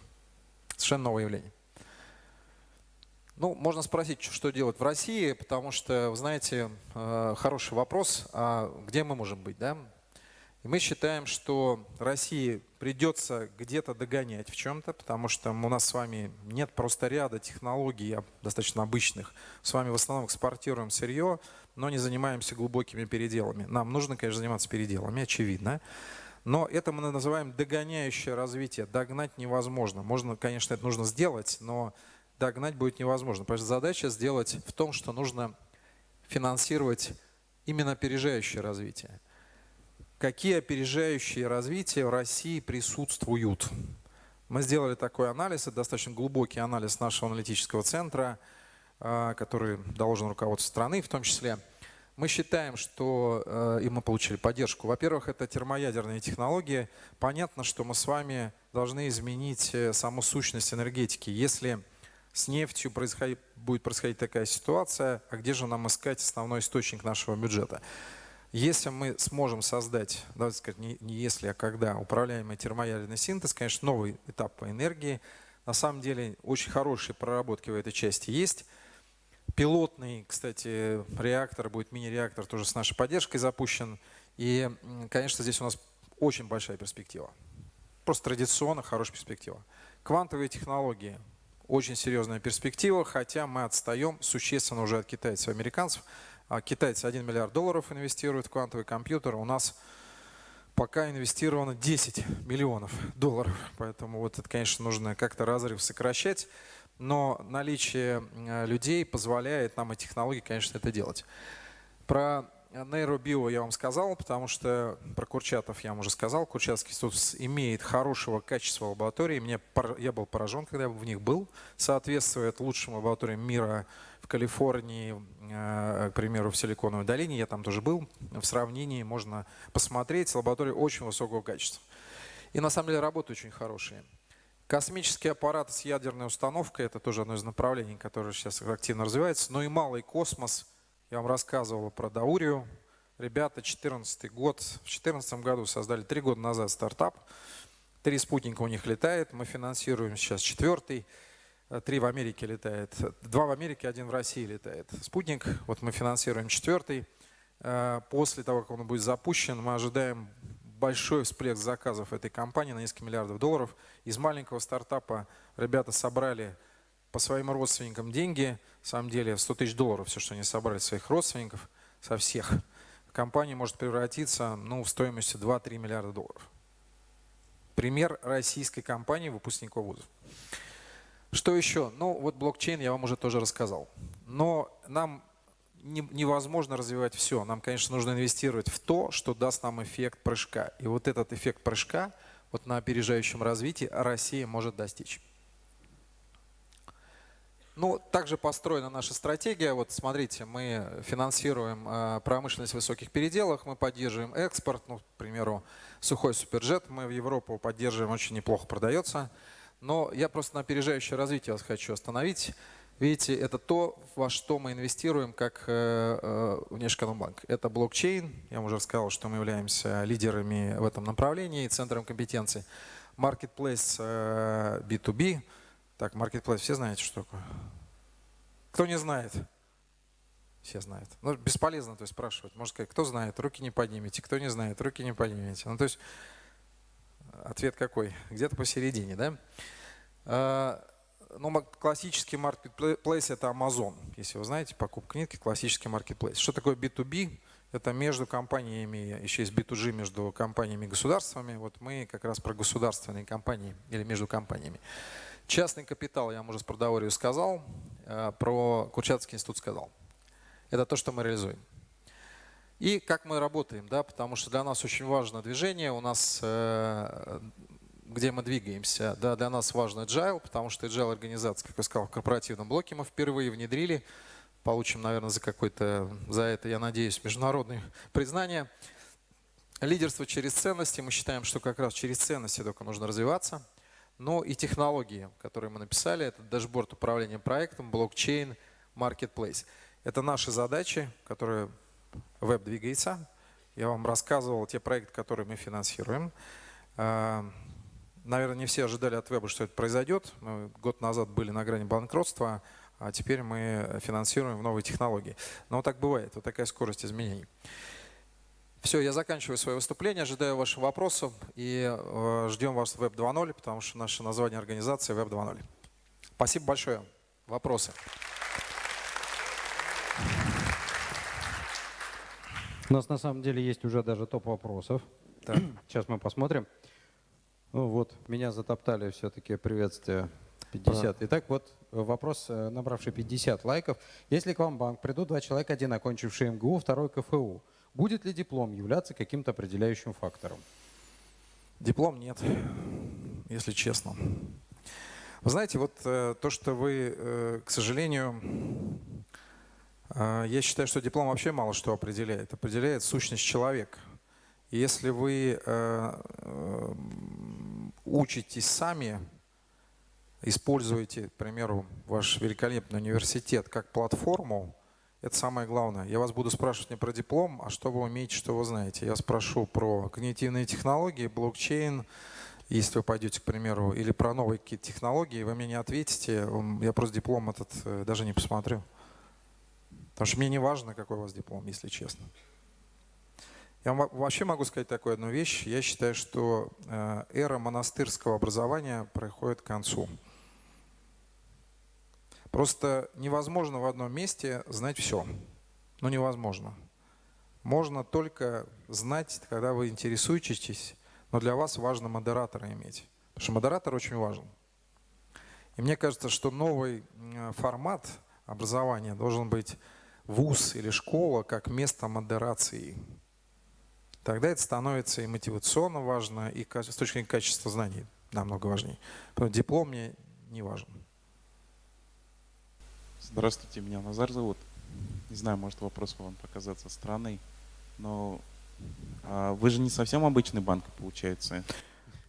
Совершенно новое явление. Ну, можно спросить, что делать в России, потому что, вы знаете, э, хороший вопрос, а где мы можем быть, да? И мы считаем, что России придется где-то догонять в чем-то, потому что у нас с вами нет просто ряда технологий достаточно обычных. С вами в основном экспортируем сырье, но не занимаемся глубокими переделами. Нам нужно, конечно, заниматься переделами, очевидно. Но это мы называем догоняющее развитие. Догнать невозможно. Можно, конечно, это нужно сделать, но догнать будет невозможно. Потому что задача сделать в том, что нужно финансировать именно опережающее развитие. Какие опережающие развития в России присутствуют? Мы сделали такой анализ, это достаточно глубокий анализ нашего аналитического центра – а, который должен руководству страны в том числе. Мы считаем, что, э, и мы получили поддержку, во-первых, это термоядерные технологии. Понятно, что мы с вами должны изменить э, саму сущность энергетики. Если с нефтью происходит, будет происходить такая ситуация, а где же нам искать основной источник нашего бюджета? Если мы сможем создать, давайте сказать, не, не если, а когда, управляемый термоядерный синтез, конечно, новый этап по энергии. На самом деле очень хорошие проработки в этой части есть. Пилотный, кстати, реактор, будет мини-реактор, тоже с нашей поддержкой запущен. И, конечно, здесь у нас очень большая перспектива. Просто традиционно хорошая перспектива. Квантовые технологии. Очень серьезная перспектива, хотя мы отстаем существенно уже от китайцев и американцев. А китайцы 1 миллиард долларов инвестируют в квантовый компьютер. У нас пока инвестировано 10 миллионов долларов. Поэтому вот это, конечно, нужно как-то разрыв сокращать но наличие э, людей позволяет нам и технологии, конечно, это делать. Про нейробио я вам сказал, потому что про Курчатов я вам уже сказал. Курчатский институт имеет хорошего качества лаборатории. Мне, я был поражен, когда я в них был. Соответствует лучшим лабораториям мира в Калифорнии, э, к примеру, в Силиконовой долине. Я там тоже был. В сравнении можно посмотреть. Лаборатории очень высокого качества. И на самом деле работы очень хорошие. Космический аппарат с ядерной установкой – это тоже одно из направлений, которое сейчас активно развивается. Но и малый космос. Я вам рассказывал про Даурию. Ребята, 2014 год. В 2014 году создали три года назад стартап. Три спутника у них летает. Мы финансируем сейчас четвертый. Три в Америке летает. Два в Америке, один в России летает. Спутник. Вот мы финансируем четвертый. Э, после того, как он будет запущен, мы ожидаем большой всплеск заказов этой компании на несколько миллиардов долларов. Из маленького стартапа ребята собрали по своим родственникам деньги, на самом деле 100 тысяч долларов, все, что они собрали своих родственников, со всех. Компания может превратиться ну, в стоимости 2-3 миллиарда долларов. Пример российской компании выпускников вузов. Что еще? Ну, вот блокчейн я вам уже тоже рассказал. Но нам невозможно развивать все. Нам, конечно, нужно инвестировать в то, что даст нам эффект прыжка. И вот этот эффект прыжка вот на опережающем развитии Россия может достичь. Ну, также построена наша стратегия. Вот смотрите, мы финансируем э, промышленность в высоких переделах, мы поддерживаем экспорт, ну, к примеру, сухой суперджет мы в Европу поддерживаем, очень неплохо продается. Но я просто на опережающее развитие вас хочу остановить. Видите, это то, во что мы инвестируем как э, э, Внешэкономбанк. Это блокчейн. Я вам уже рассказал, что мы являемся лидерами в этом направлении, центром компетенции. Marketplace э, B2B. Так, Marketplace, все знаете, что такое? Кто не знает? Все знают. Ну, бесполезно то есть, спрашивать. Можно сказать, кто знает, руки не поднимете, кто не знает, руки не поднимете. Ну, то есть, ответ какой? Где-то посередине, да? А, ну, классический маркетплейс – это Amazon. Если вы знаете, покупка нитки – классический маркетплейс. Что такое B2B? Это между компаниями, еще есть B2G между компаниями и государствами. Вот мы как раз про государственные компании или между компаниями. Частный капитал, я вам уже с продоворию сказал, э, про Курчатский институт сказал. Это то, что мы реализуем. И как мы работаем, да, потому что для нас очень важно движение, у нас э, где мы двигаемся. Да, для нас важно agile, потому что agile организация, как я сказал, в корпоративном блоке мы впервые внедрили. Получим, наверное, за какой-то, за это, я надеюсь, международное признание. Лидерство через ценности. Мы считаем, что как раз через ценности только нужно развиваться. Но и технологии, которые мы написали, это дашборд управления проектом, блокчейн, marketplace. Это наши задачи, которые веб двигается. Я вам рассказывал те проекты, которые мы финансируем. А, Наверное, не все ожидали от веба, что это произойдет. Мы год назад были на грани банкротства, а теперь мы финансируем новые технологии. Но вот так бывает, вот такая скорость изменений. Все, я заканчиваю свое выступление, ожидаю ваших вопросов и э, ждем вас в Web 2.0, потому что наше название организации Web 2.0. Спасибо большое. Вопросы? У нас на самом деле есть уже даже топ вопросов. <clears throat> Так. Сейчас мы посмотрим. Ну вот, меня затоптали все-таки приветствие 50. Итак, вот вопрос, э, набравший 50 лайков. Если к вам банк придут два человека, один окончивший МГУ, второй КФУ, будет ли диплом являться каким-то определяющим фактором? Диплом нет, если честно. Вы знаете, вот э, то, что вы, э, к сожалению, я считаю, что диплом вообще мало что определяет. Определяет сущность человека. Если вы учитесь сами, используете, к примеру, ваш великолепный университет как платформу, это самое главное. Я вас буду спрашивать не про диплом, а что вы умеете, что вы знаете. Я спрошу про когнитивные технологии, блокчейн, если вы пойдете, к примеру, или про новые технологии, вы мне не ответите, я просто диплом этот э, даже не посмотрю. Потому что мне не важно, какой у вас диплом, если честно. Я вообще могу сказать такую одну вещь. Я считаю, что э, эра монастырского образования проходит к концу. Просто невозможно в одном месте знать все. Ну, невозможно. Можно только знать, когда вы интересуетесь, но для вас важно модератора иметь. Потому что модератор очень важен. И мне кажется, что новый формат образования должен быть вуз или школа как место модерации тогда это становится и мотивационно важно, и с точки зрения качества знаний намного важнее. Поэтому диплом мне не важен. Здравствуйте, меня Назар зовут. Не знаю, может вопрос вам показаться странный, но а вы же не совсем обычный банк, получается.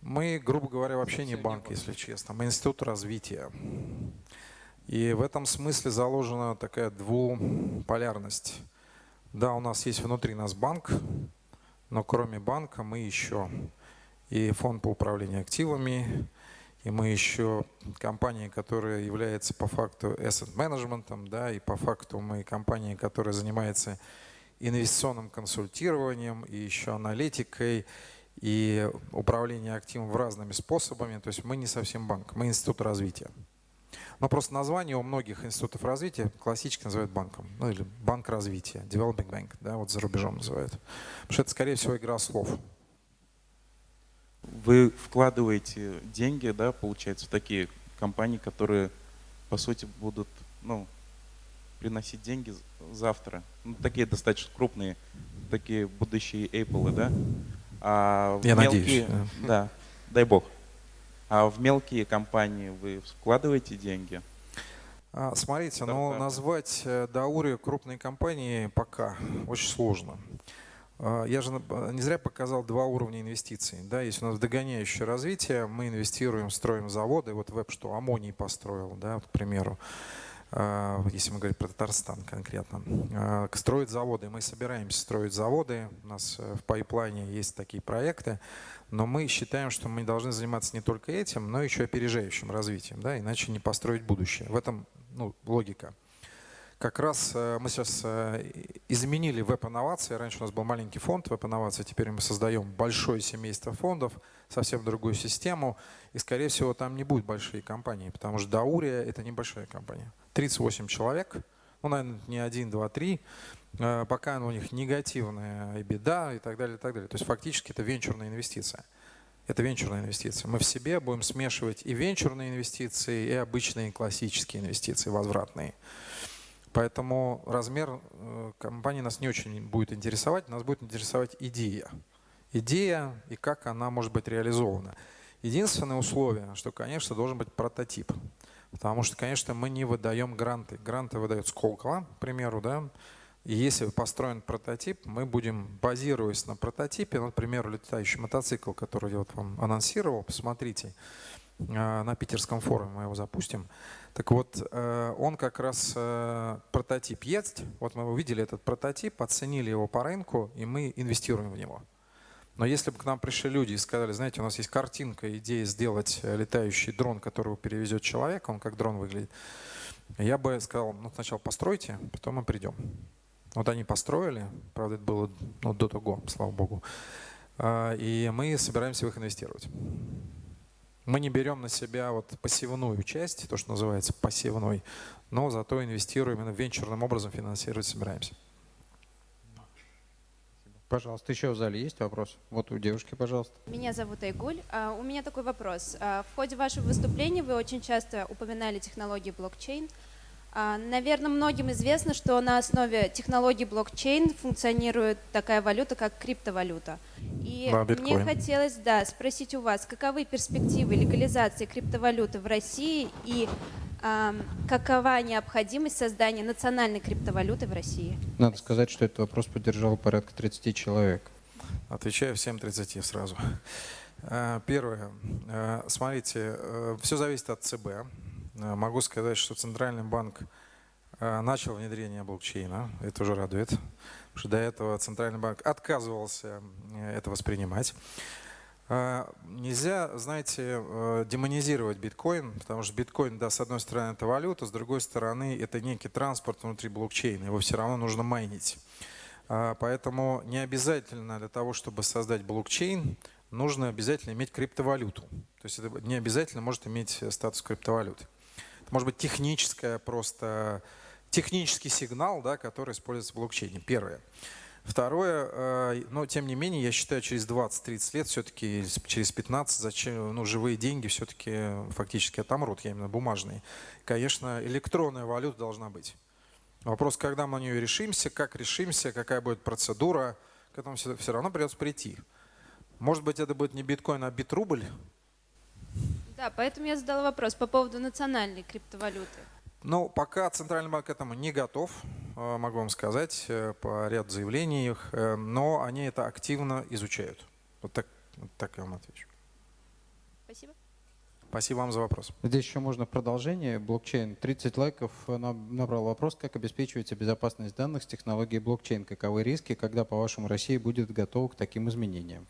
Мы, грубо говоря, вообще не банк, если честно. Мы институт развития. И в этом смысле заложена такая двуполярность. Да, у нас есть внутри нас банк, но кроме банка мы еще и фонд по управлению активами, и мы еще компания, которая является по факту asset management, да, и по факту мы компания, которая занимается инвестиционным консультированием, и еще аналитикой, и управлением активом в разными способами. То есть мы не совсем банк, мы институт развития. Но просто название у многих институтов развития классически называют банком. Ну или банк развития, developing bank, да, вот за рубежом называют. Потому что это, скорее всего, игра слов. Вы вкладываете деньги, да, получается, в такие компании, которые, по сути, будут, ну, приносить деньги завтра. Ну, такие достаточно крупные, такие будущие Apple, да? А Я мелкие, надеюсь. Да. да, дай бог. А в мелкие компании вы вкладываете деньги? А, Смотрите, ну Стартапы. назвать э, Даури крупной компанией пока очень сложно. А, Я же на- не зря показал два уровня инвестиций. Да, есть у нас догоняющее развитие, мы инвестируем, строим заводы. Вот веб что, Амоний построил, да, вот, к примеру. А, Если мы говорим про Татарстан конкретно. Строить заводы. Мы собираемся строить заводы. У нас э, в пайплайне есть такие проекты. Но мы считаем, что мы должны заниматься не только этим, но еще опережающим развитием, да, иначе не построить будущее. В этом ну, логика. Как раз э, мы сейчас э, изменили веб-инновации. Раньше у нас был маленький фонд веб-инновации, теперь мы создаем большое семейство фондов, совсем другую систему. И, скорее всего, там не будет большие компании, потому что Даурия — это небольшая компания. 38 человек, ну, наверное, не 1, 2, 3. Пока у них негативная и беда и так далее, и так далее. То есть фактически это венчурная инвестиция. Это венчурная инвестиция. Мы в себе будем смешивать и венчурные инвестиции, и обычные классические инвестиции, возвратные. Поэтому размер э, компании нас не очень будет интересовать, нас будет интересовать идея. Идея и как она может быть реализована. Единственное условие, что, конечно, должен быть прототип. Потому что, конечно, мы не выдаем гранты. Гранты выдает Сколково, к примеру, да. И если построен прототип, мы будем, базируясь на прототипе, например, летающий мотоцикл, который я вот вам анонсировал, посмотрите, э, на питерском форуме мы его запустим. Так вот, э, он как раз э, прототип есть. Вот мы увидели этот прототип, оценили его по рынку, и мы инвестируем в него. Но если бы к нам пришли люди и сказали, знаете, у нас есть картинка, идея сделать летающий дрон, который перевезет человека, он как дрон выглядит, я бы сказал, ну сначала постройте, потом мы придем. Вот они построили, правда, это было ну, до того, слава богу, А, и мы собираемся в их инвестировать. Мы не берем на себя вот пассивную часть, то, что называется пассивной, но зато инвестируем именно венчурным образом, финансировать собираемся. Пожалуйста, еще в зале есть вопрос? Вот у девушки, пожалуйста. Меня зовут Айгуль. А, У меня такой вопрос. А, В ходе вашего выступления вы очень часто упоминали технологии блокчейн. А, Наверное, многим известно, что на основе технологий блокчейн функционирует такая валюта, как криптовалюта. И Да, мне хотелось да, спросить у вас, каковы перспективы легализации криптовалюты в России и ам, какова необходимость создания национальной криптовалюты в России? Надо сказать, что этот вопрос поддержал порядка 30 человек. Отвечаю всем 30 сразу. Э, Первое. Э, Смотрите, все зависит от ЦБ. Э, Могу сказать, что Центральный банк э, начал внедрение блокчейна. Это уже радует. Потому что до этого Центральный банк отказывался э, это воспринимать. Нельзя, знаете, демонизировать биткоин, потому что биткоин, да, с одной стороны, это валюта, с другой стороны, это некий транспорт внутри блокчейна. Его все равно нужно майнить. Поэтому не обязательно для того, чтобы создать блокчейн, нужно обязательно иметь криптовалюту. То есть это не обязательно может иметь статус криптовалюты. Может быть техническая просто технический сигнал, да, который используется в блокчейне. Первое. Второе, э, но тем не менее, я считаю, через 20-30 лет, все-таки через 15, зачем, ну, живые деньги все-таки фактически отомрут, я именно бумажные. Конечно, электронная валюта должна быть. Вопрос, когда мы на нее решимся, как решимся, какая будет процедура, к этому все, все равно придется прийти. Может быть, это будет не биткоин, а битрубль. Да, поэтому я задала вопрос по поводу национальной криптовалюты. Но пока Центральный банк к этому не готов, э, могу вам сказать, э, по ряду заявлений их, э, но они это активно изучают. Вот так, вот так я вам отвечу. Спасибо. Спасибо вам за вопрос. Здесь еще можно продолжение. Блокчейн. 30 лайков набрал вопрос, как обеспечивается безопасность данных с технологией блокчейн. Каковы риски, когда, по-вашему, Россия будет готова к таким изменениям?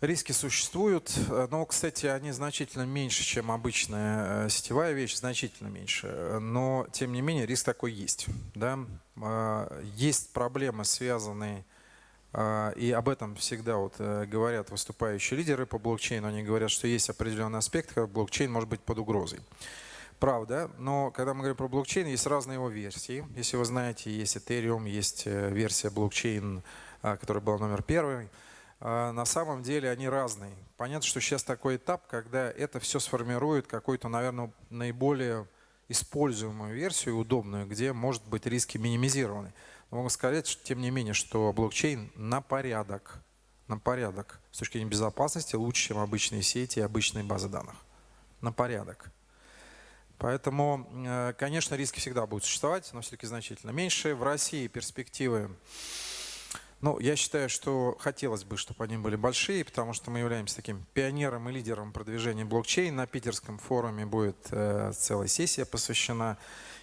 Риски существуют, э, но, кстати, они значительно меньше, чем обычная э, сетевая вещь, значительно меньше. Но, тем не менее, риск такой есть. Да? Э, Есть проблемы, связанные, э, и об этом всегда вот э, говорят выступающие лидеры по блокчейну. Они говорят, что есть определенный аспект, когда блокчейн может быть под угрозой. Правда, но когда мы говорим про блокчейн, есть разные его версии. Если вы знаете, есть Ethereum, есть версия блокчейн, а, которая была номер первый. А, На самом деле они разные. Понятно, что сейчас такой этап, когда это все сформирует какую-то, наверное, наиболее используемую версию, удобную, где, может быть, риски минимизированы. Но могу сказать, тем не менее, что блокчейн на порядок, на порядок с точки зрения безопасности лучше, чем обычные сети и обычные базы данных. На порядок. Поэтому, э, конечно, риски всегда будут существовать, но все-таки значительно меньше. В России перспективы, ну, я считаю, что хотелось бы, чтобы они были большие, потому что мы являемся таким пионером и лидером продвижения блокчейн. На питерском форуме будет э, целая сессия посвящена.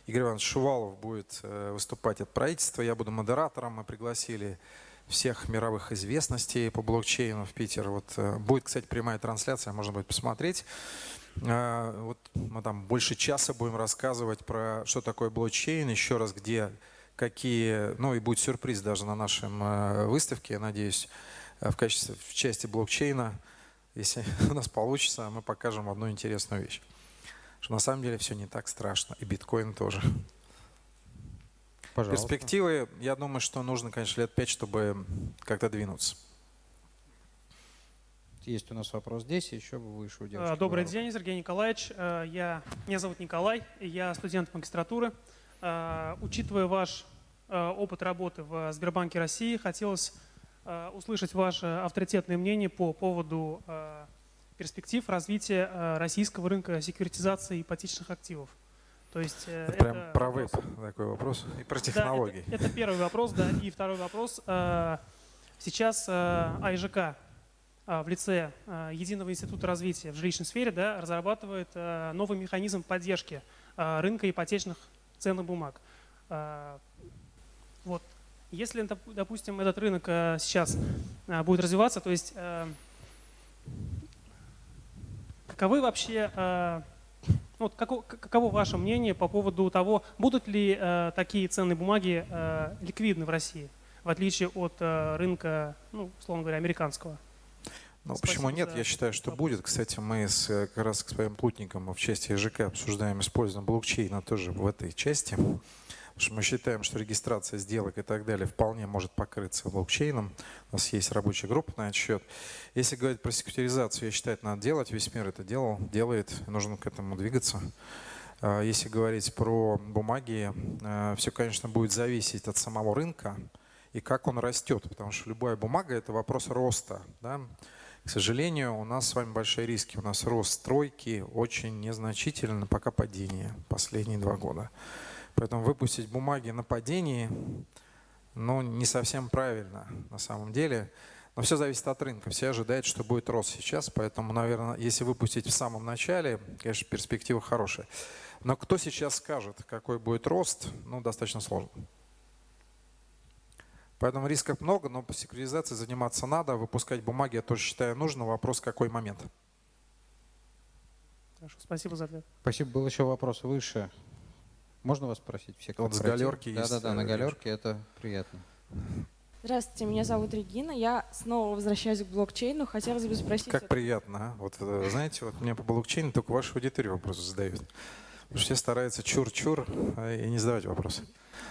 Игорь Иванович Шувалов будет э, выступать от правительства, я буду модератором. Мы пригласили всех мировых известностей по блокчейну в Питер. Вот э, будет, кстати, прямая трансляция, можно будет посмотреть. А, Вот мы там больше часа будем рассказывать про что такое блокчейн, еще раз где какие, ну и будет сюрприз даже на нашем э, выставке, я надеюсь, э, в качестве в части блокчейна, если <laughs> у нас получится, мы покажем одну интересную вещь, что на самом деле все не так страшно, и биткоин тоже. Пожалуйста. Перспективы, я думаю, что нужно, конечно, лет пять, чтобы как-то двинуться. Есть у нас вопрос здесь, еще выше у девушки. А, Добрый день, Сергей Николаевич. Я, меня зовут Николай, я студент магистратуры. А, Учитывая ваш а, опыт работы в Сбербанке России, хотелось а, услышать ваше авторитетное мнение по поводу перспектив развития российского рынка секьюритизации ипотечных активов. То есть э, Это прям это про веб такой вопрос и про Да, технологии. это, это первый вопрос, да. И второй вопрос. Сейчас АИЖК в лице Единого института развития в жилищной сфере да, разрабатывает новый механизм поддержки рынка ипотечных ценных бумаг. А, Вот. Если, доп- допустим, этот рынок а, сейчас а, будет развиваться, то есть каковы вообще вот како- к- каково ваше мнение по поводу того, будут ли такие ценные бумаги ликвидны в России, в отличие от рынка, ну, условно говоря, американского? Ну, Спасибо почему нет? Я считаю, что вопрос. будет. Кстати, мы с, э, как раз с своим плотником в части ЖК обсуждаем использование блокчейна тоже в этой части. Потому что мы считаем, что регистрация сделок и так далее вполне может покрыться блокчейном. У нас есть рабочая группа на этот счет. Если говорить про секьюризацию, я считаю, это надо делать. Весь мир это делал, делает. Нужно к этому двигаться. А Если говорить про бумаги, все, конечно, будет зависеть от самого рынка и как он растет. Потому что любая бумага – это вопрос роста. Да? К сожалению, у нас с вами большие риски. У нас рост стройки очень незначительно, пока падение последние два года. Поэтому выпустить бумаги на падении, ну, не совсем правильно на самом деле. Но все зависит от рынка. Все ожидают, что будет рост сейчас. Поэтому, наверное, если выпустить в самом начале, конечно, перспектива хорошая. Но кто сейчас скажет, какой будет рост, ну, достаточно сложно. Поэтому рисков много, но по секуризации заниматься надо. Выпускать бумаги я тоже считаю нужно. Вопрос, какой момент. Хорошо, спасибо за ответ. Спасибо. Был еще вопрос выше. Можно вас спросить? Все, кто Вот с галерки есть, Да-да-да, на э, галерке это приятно. Здравствуйте, меня зовут Регина. Я снова возвращаюсь к блокчейну. Хотелось бы спросить... Как приятно, а? Вот, э, знаете, вот мне по блокчейну только вашу аудиторию вопросы задают. Потому что все стараются чур-чур а, и не задавать вопросы.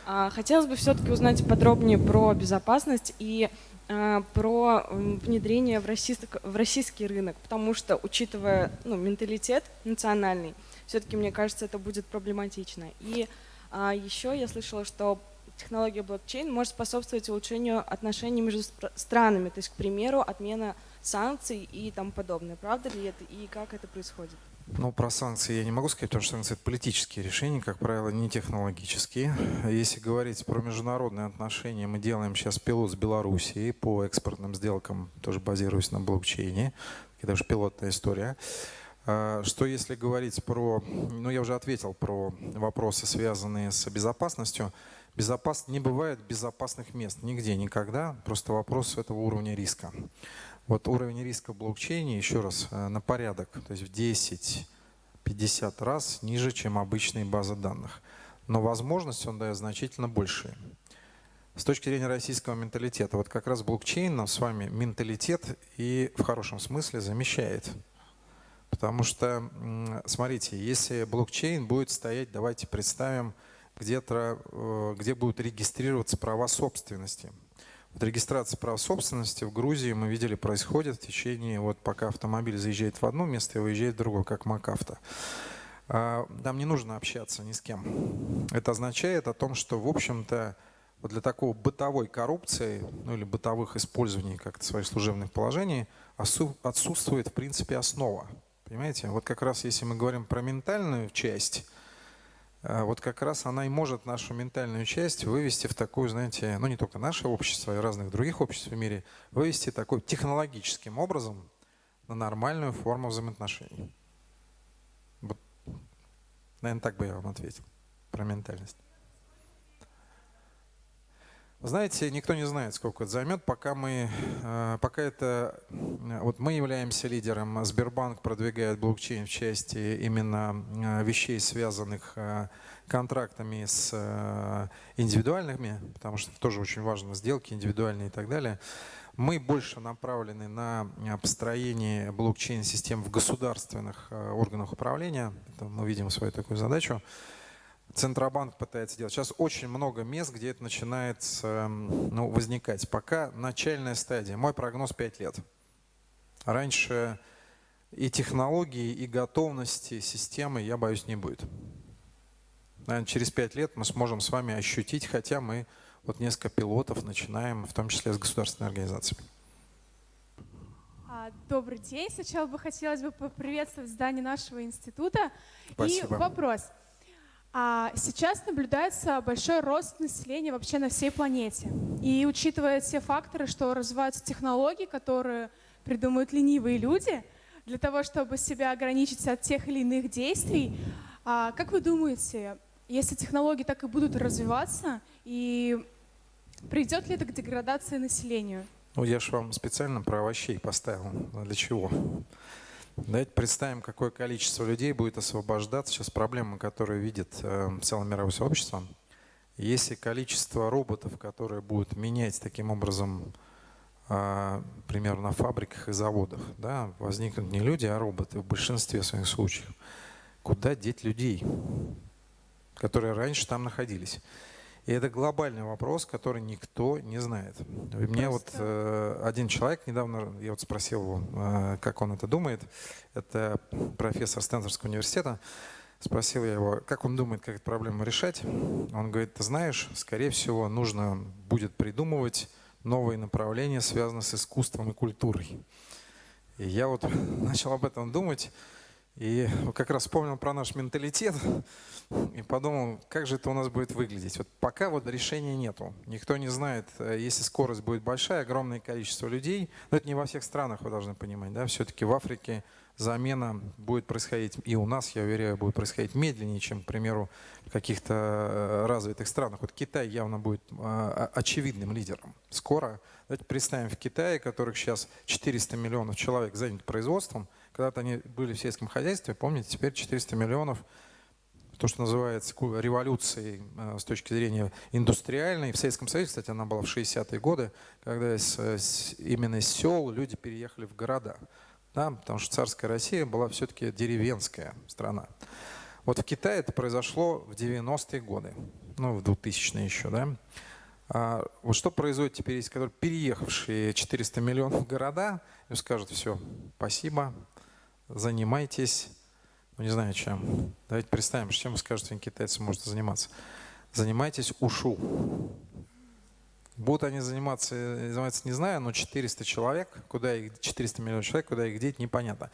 А, Хотелось бы все-таки узнать подробнее про безопасность и а, про внедрение в, российск- в российский рынок, потому что, учитывая ну, менталитет национальный, все-таки, мне кажется, это будет проблематично. И а, еще я слышала, что технология блокчейн может способствовать улучшению отношений между стра- странами, то есть, к примеру, отмена санкций и тому подобное. Правда ли это и как это происходит? Ну, про санкции я не могу сказать, потому что санкции – это политические решения, как правило, не технологические. Если говорить про международные отношения, мы делаем сейчас пилот с Белоруссией по экспортным сделкам, тоже базируясь на блокчейне. Это уже пилотная история. А, Что если говорить про, ну я уже ответил про вопросы, связанные с безопасностью. Безопас... Не бывает безопасных мест нигде, никогда. Просто вопрос этого уровня риска. Вот уровень риска в блокчейне, еще раз, э, на порядок, то есть в 10-50 раз ниже, чем обычные базы данных. Но возможности он дает значительно большие. С точки зрения российского менталитета, вот как раз блокчейн нам с вами менталитет и в хорошем смысле замещает. Потому что, смотрите, если блокчейн будет стоять, давайте представим, где-то, э, где будут регистрироваться права собственности. Вот регистрация прав собственности в Грузии, мы видели, происходит в течение, вот пока автомобиль заезжает в одно место и выезжает в другое, как МакАвто. А, Там не нужно общаться ни с кем. Это означает о том, что, в общем-то, вот для такого бытовой коррупции, ну или бытовых использований как-то своих служебных положений, отсутствует, в принципе, основа. Понимаете? Вот как раз если мы говорим про ментальную часть, вот как раз она и может нашу ментальную часть вывести в такую, знаете, ну не только наше общество, и разных других обществ в мире, вывести такой технологическим образом на нормальную форму взаимоотношений. Вот, наверное, так бы я вам ответил про ментальность. Знаете, никто не знает, сколько это займет, пока мы, э, пока это, э, вот мы являемся лидером, Сбербанк продвигает блокчейн в части именно э, вещей, связанных контрактами с индивидуальными, потому что тоже очень важно, сделки индивидуальные и так далее. Мы больше направлены на построение блокчейн-систем в государственных органах управления. Это мы видим свою такую задачу. Центробанк пытается делать. Сейчас очень много мест, где это начинает ну, возникать. Пока начальная стадия. Мой прогноз 5 лет. Раньше и технологии, и готовности системы, я боюсь, не будет. Наверное, через 5 лет мы сможем с вами ощутить, хотя мы вот несколько пилотов начинаем, в том числе с государственной организацией. А, добрый день. Сначала бы хотелось бы поприветствовать здание нашего института. Спасибо. И вопрос. А сейчас наблюдается большой рост населения вообще на всей планете. И учитывая все факторы, что развиваются технологии, которые придумывают ленивые люди, для того, чтобы себя ограничить от тех или иных действий, а как вы думаете, если технологии так и будут развиваться, и придет ли это к деградации населения? Ну, я же вам специально про овощей поставил. Для чего? Давайте представим, какое количество людей будет освобождаться. Сейчас проблема, которую видит э, целое мировое сообщество. Если количество роботов, которые будут менять таким образом, э, примерно на фабриках и заводах, да, возникнут не люди, а роботы в большинстве своих случаев. Куда деть людей, которые раньше там находились? И это глобальный вопрос, который никто не знает. И мне вот э, один человек недавно, я вот спросил его, э, как он это думает, это профессор Стэнфордского университета, спросил я его, как он думает, как эту проблему решать. Он говорит, ты знаешь, скорее всего, нужно будет придумывать новые направления, связанные с искусством и культурой. И я вот <laughs> начал об этом думать, и как раз вспомнил про наш менталитет и подумал, как же это у нас будет выглядеть. Вот пока вот решения нету. Никто не знает, э, если скорость будет большая, огромное количество людей. Но это не во всех странах, вы должны понимать. Да? Все-таки в Африке замена будет происходить, и у нас, я уверяю, будет происходить медленнее, чем, к примеру, в каких-то э, развитых странах. Вот Китай явно будет э, очевидным лидером. Скоро, давайте представим, в Китае, которых сейчас 400 миллионов человек занят производством, когда-то они были в сельском хозяйстве, помните, теперь 400 миллионов, то, что называется революцией э, с точки зрения индустриальной. В Советском Союзе, кстати, она была в 60-е годы, когда из, именно из сел люди переехали в города. Да, потому что царская Россия была все-таки деревенская страна. Вот в Китае это произошло в 90-е годы, ну, в 2000-е еще, да. А вот что произойдет теперь, если которые переехавшие 400 миллионов города, и скажут, все, спасибо, занимайтесь, ну не знаю чем. Давайте представим, чем вы скажете, китайцы может заниматься. Занимайтесь ушу. Будут они заниматься, заниматься, не знаю, но 400 человек, куда их, 400 миллионов человек, куда их деть, непонятно.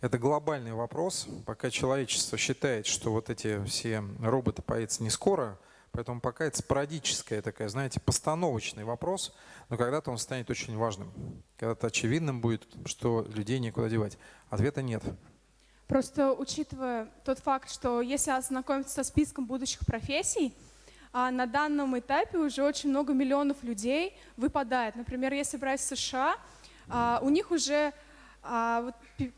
Это глобальный вопрос. Пока человечество считает, что вот эти все роботы появятся не скоро, поэтому пока это спорадическая такая, знаете, постановочный вопрос, но когда-то он станет очень важным. Когда-то очевидным будет, что людей некуда девать. Ответа нет. Просто учитывая тот факт, что если ознакомиться со списком будущих профессий, а на данном этапе уже очень много миллионов людей выпадает. Например, если брать США, а, у них уже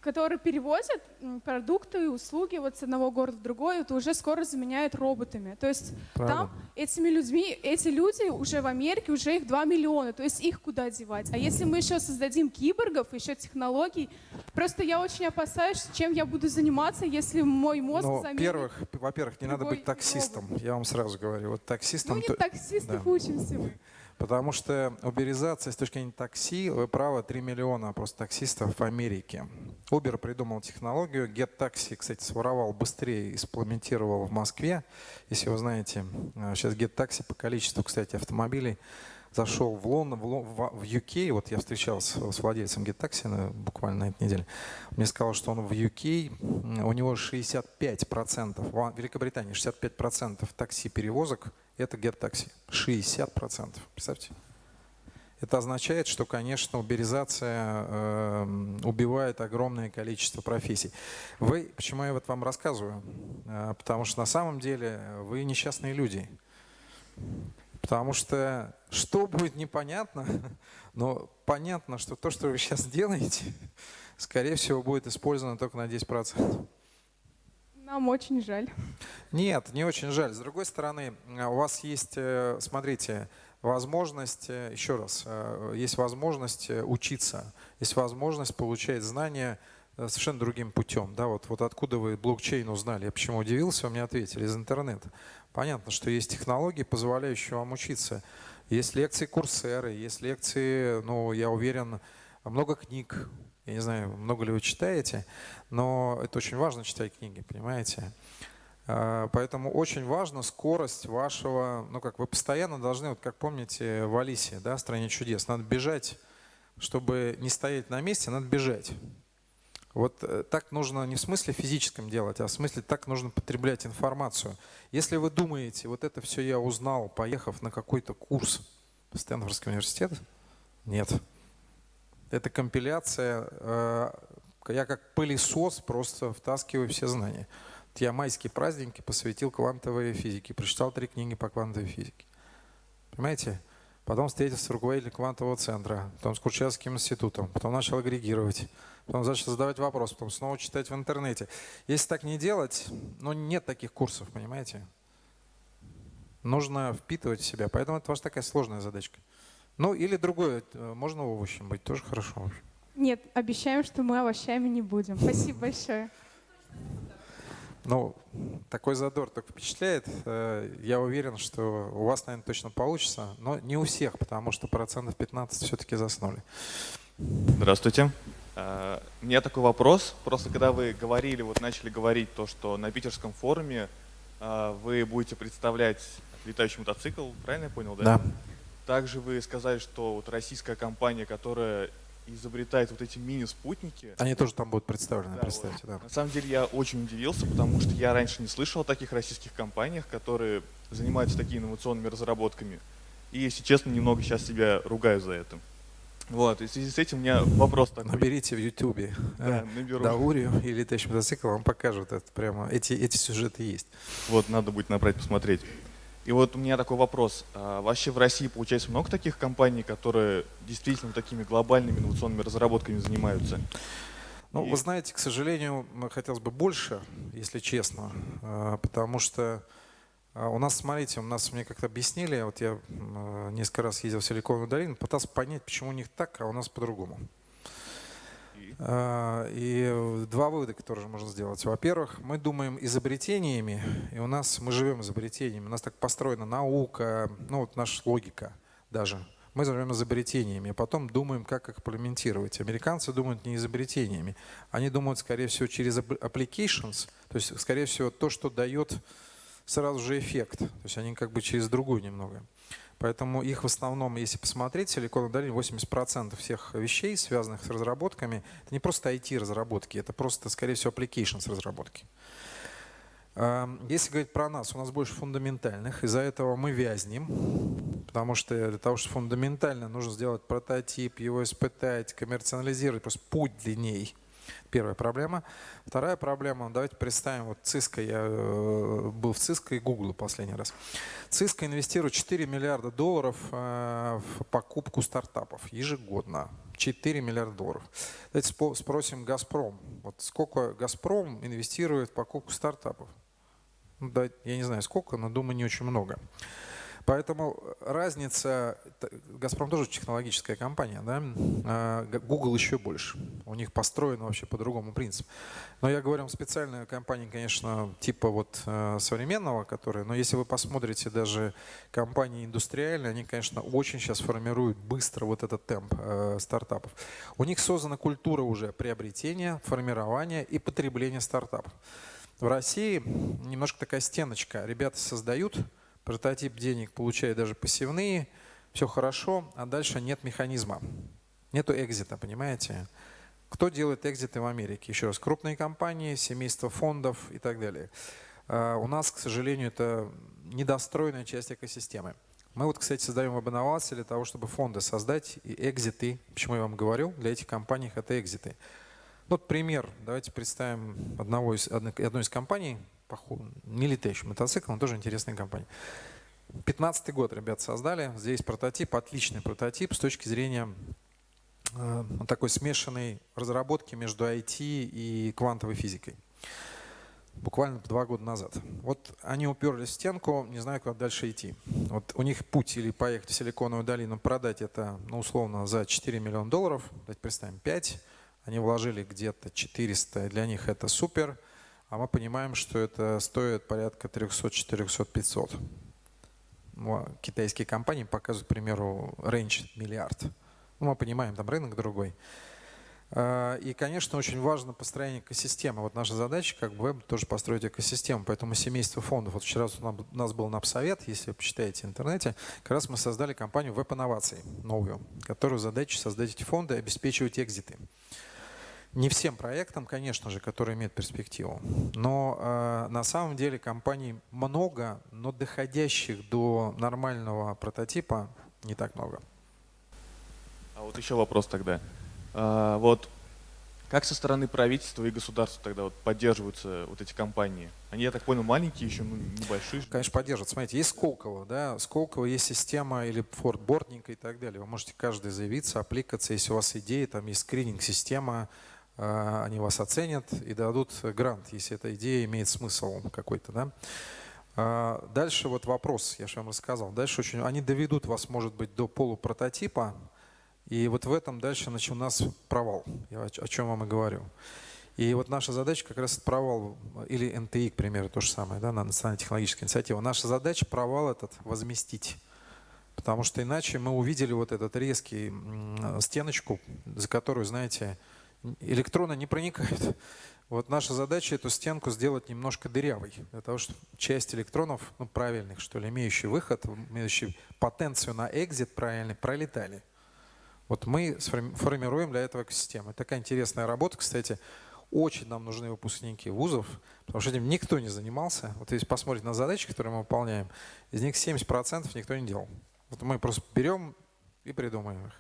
которые перевозят продукты и услуги вот с одного города в другой, это уже скоро заменяют роботами. То есть Правда. там этими людьми, эти люди уже в Америке, уже их 2 миллиона, то есть их куда девать? А если мы еще создадим киборгов, еще технологий, просто я очень опасаюсь, чем я буду заниматься, если мой мозг Но, заменит первых, Во-первых, не надо быть таксистом, робот. я вам сразу говорю. Вот таксистом... Ну не таксистов да. учимся мы. Потому что уберизация с точки зрения такси, вы правы, 3 миллиона просто таксистов в Америке. Uber придумал технологию, GetTaxi, кстати, своровал быстрее, имплементировал в Москве. Если вы знаете, сейчас GetTaxi по количеству, кстати, автомобилей зашел в Лондон, в, Лон- в UK, вот я встречался с владельцем GetTaxi на- буквально на этой неделе, мне сказал, что он в UK, у него 65%, в Великобритании 65% такси-перевозок это GetTaxi. 60%, представьте. Это означает, что, конечно, уберизация э, убивает огромное количество профессий. Вы, почему я вот вам рассказываю? Э, потому что на самом деле вы несчастные люди. Потому что что будет непонятно, <laughs> но понятно, что то, что вы сейчас делаете, <laughs> скорее всего, будет использовано только на 10%. Нам очень жаль. Нет, не очень жаль. С другой стороны, э, у вас есть, э, смотрите, возможность, э, еще раз, есть возможность учиться, есть возможность получать знания совершенно другим путем. Да, вот, вот откуда вы блокчейн узнали? Я почему удивился, вы мне ответили из интернета. Понятно, что есть технологии, позволяющие вам учиться. Есть лекции курсеры, есть лекции, ну, я уверен, много книг. Я не знаю, много ли вы читаете, но это очень важно читать книги, понимаете? А, Поэтому очень важна скорость вашего, ну как вы постоянно должны, вот как помните в Алисе, да, «Стране чудес», надо бежать, чтобы не стоять на месте, надо бежать. Вот э, так нужно не в смысле физическом делать, а в смысле так нужно потреблять информацию. Если вы думаете, вот это все я узнал, поехав на какой-то курс в Стэнфордский университет, нет. Это компиляция, э, я как пылесос просто втаскиваю все знания. Я майские праздники посвятил квантовой физике, прочитал три книги по квантовой физике. Понимаете? Потом встретился с руководителем квантового центра, потом с Курчатовским институтом, потом начал агрегировать, потом начал задавать вопрос, потом снова читать в интернете. Если так не делать, ну нет таких курсов, понимаете? Нужно впитывать в себя, поэтому это ваша такая сложная задачка. Ну или другое, э, можно овощем быть, тоже хорошо. Нет, обещаем, что мы овощами не будем. Спасибо большое. Ну, такой задор так впечатляет. Э, Я уверен, что у вас, наверное, точно получится, но не у всех, потому что процентов 15 все-таки заснули. Здравствуйте. А, У меня такой вопрос. Просто когда вы говорили, вот начали говорить то, что на питерском форуме вы будете представлять летающий мотоцикл, правильно я понял, да? Да. Также вы сказали, что вот российская компания, которая изобретает вот эти мини-спутники, Они тоже там будут представлены, Да, представьте. Да. на самом деле я очень удивился, потому что я раньше не слышал о таких российских компаниях, которые занимаются такими инновационными разработками. И, если честно, немного сейчас себя ругаю за это. Вот, и в связи с этим у меня вопрос такой. Наберите в Ютубе Да, наберу. Даурию и летающий мотоцикл, вам покажут это прямо. Эти, эти сюжеты есть. Вот, надо будет набрать, посмотреть. И вот у меня такой вопрос. А вообще в России, получается, много таких компаний, которые действительно такими глобальными инновационными разработками занимаются? Ну, И- вы знаете, к сожалению, хотелось бы больше, если честно, а, потому что а, у нас, смотрите, у нас мне как-то объяснили, вот я несколько раз ездил в Силиконовую долину, пытался понять, почему у них так, а у нас по-другому. И? А, И два вывода, которые можно сделать. Во-первых, мы думаем изобретениями, и у нас мы живем изобретениями. У нас так построена наука, ну вот наша логика даже. Мы живем изобретениями, а потом думаем, как их имплементировать. Американцы думают не изобретениями. Они думают, скорее всего, через applications, то есть, скорее всего, то, что дает сразу же эффект. То есть они как бы через другую немного. Поэтому их в основном, если посмотреть, Силиконовая долина 80% всех вещей, связанных с разработками, это не просто IT-разработки, это просто, скорее всего, applications разработки. Эм, Если говорить про нас, у нас больше фундаментальных, из-за этого мы вязнем, потому что для того, чтобы фундаментально нужно сделать прототип, его испытать, коммерциализировать, просто путь длинней. Первая проблема. Вторая проблема, давайте представим, вот Cisco, я э, был в Cisco и Google последний раз. Cisco инвестирует 4 миллиарда долларов э, в покупку стартапов ежегодно. 4 миллиарда долларов. Давайте спросим «Газпром». Вот сколько «Газпром» инвестирует в покупку стартапов? Ну, я не знаю сколько, но думаю не очень много. Поэтому разница, «Газпром» тоже технологическая компания, да? а Google еще больше. У них построено вообще по другому принципу. Но я говорю, специальная компания, конечно, типа вот э, современного, которая, но если вы посмотрите даже компании индустриальные, они, конечно, очень сейчас формируют быстро вот этот темп э, стартапов. У них создана культура уже приобретения, формирования и потребления стартапов. В России немножко такая стеночка. Ребята создают, прототип денег получают даже посевные, все хорошо, а дальше нет механизма. Нету экзита, понимаете? Кто делает экзиты в Америке? Еще раз, крупные компании, семейства фондов и так далее. А, у нас, к сожалению, это недостроенная часть экосистемы. Мы вот, кстати, создаем веб-инновации для того, чтобы фонды создать и экзиты. Почему я вам говорю? Для этих компаний это экзиты. Вот пример. Давайте представим одного из, одной из компаний, не летающий мотоцикл, но тоже интересная компания. 15 год ребят создали. Здесь прототип, отличный прототип с точки зрения э, такой смешанной разработки между IT и квантовой физикой. Буквально два года назад. Вот они уперлись в стенку, не знаю, куда дальше идти. Вот у них путь или поехать в Силиконовую долину, продать это, ну, условно, за 4 миллиона долларов, давайте представим, 5. Они вложили где-то 400, для них это супер. А мы понимаем, что это стоит порядка 300, 400, 500 китайские компании показывают, к примеру, range миллиард. Ну, мы понимаем, там рынок другой. А, и, конечно, очень важно построение экосистемы. Вот наша задача, как бы тоже построить экосистему. Поэтому семейство фондов. Вот вчера у нас был НАПСовет, если вы почитаете в интернете, как раз мы создали компанию веб-инноваций новую, которую задача создать эти фонды и обеспечивать экзиты. Не всем проектам, конечно же, которые имеют перспективу, но э, на самом деле компаний много, но доходящих до нормального прототипа не так много. А вот еще вопрос тогда. А, вот как со стороны правительства и государства тогда вот поддерживаются вот эти компании? Они, я так понял, маленькие еще, ну, небольшие. Конечно, поддерживают. Смотрите, есть Сколково, да, Сколково есть система или фордбординг и так далее. Вы можете каждый заявиться, апликаться, если у вас идеи, там есть скрининг-система, они вас оценят и дадут грант, если эта идея имеет смысл какой-то. Да? А, дальше вот вопрос, я же вам рассказал. Дальше очень, они доведут вас, может быть, до полупрототипа, и вот в этом дальше значит, у нас провал, я о чем вам и говорю. И вот наша задача как раз провал, или НТИ, к примеру, то же самое, да, на национальная технологическая инициатива. Наша задача провал этот возместить. Потому что иначе мы увидели вот этот резкий стеночку, за которую, знаете, электроны не проникают. Вот наша задача эту стенку сделать немножко дырявой, для того, чтобы часть электронов, ну правильных, что ли, имеющие выход, имеющие потенцию на экзит правильный, пролетали. Вот мы формируем для этого экосистему. Такая интересная работа, кстати. Очень нам нужны выпускники вузов, потому что этим никто не занимался. Вот если посмотреть на задачи, которые мы выполняем, из них 70% никто не делал. Вот мы просто берем и придумаем их.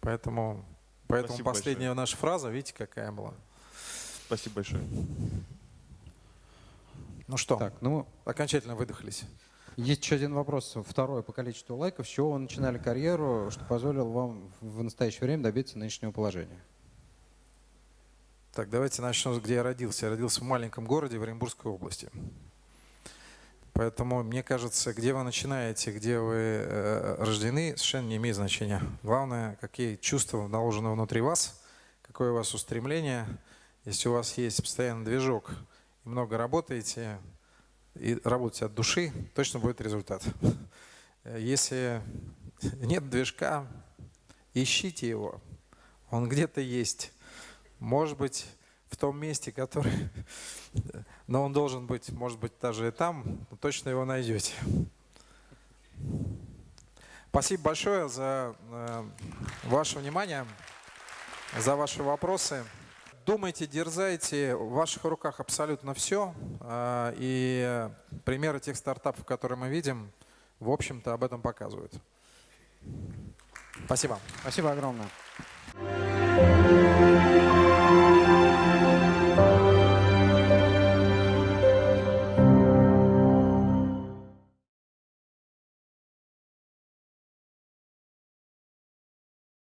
Поэтому Поэтому Спасибо последняя большое. наша фраза, видите, какая была. Спасибо большое. Ну что, так, ну, окончательно выдохлись. Есть еще один вопрос, второй по количеству лайков. С чего вы начинали карьеру, что позволило вам в настоящее время добиться нынешнего положения? Так, давайте начнем, где я родился. Я родился в маленьком городе в Оренбургской области. Поэтому, мне кажется, где вы начинаете, где вы э, рождены, совершенно не имеет значения. Главное, какие чувства наложены внутри вас, какое у вас устремление. Если у вас есть постоянный движок и много работаете, и работаете от души, точно будет результат. Если нет движка, ищите его. Он где-то есть. Может быть, в том месте, который... Но он должен быть, может быть, даже и там, но точно его найдете. Спасибо большое за э, ваше внимание, за ваши вопросы. Думайте, дерзайте, в ваших руках абсолютно все. Э, и примеры тех стартапов, которые мы видим, в общем-то, об этом показывают. Спасибо. Спасибо огромное.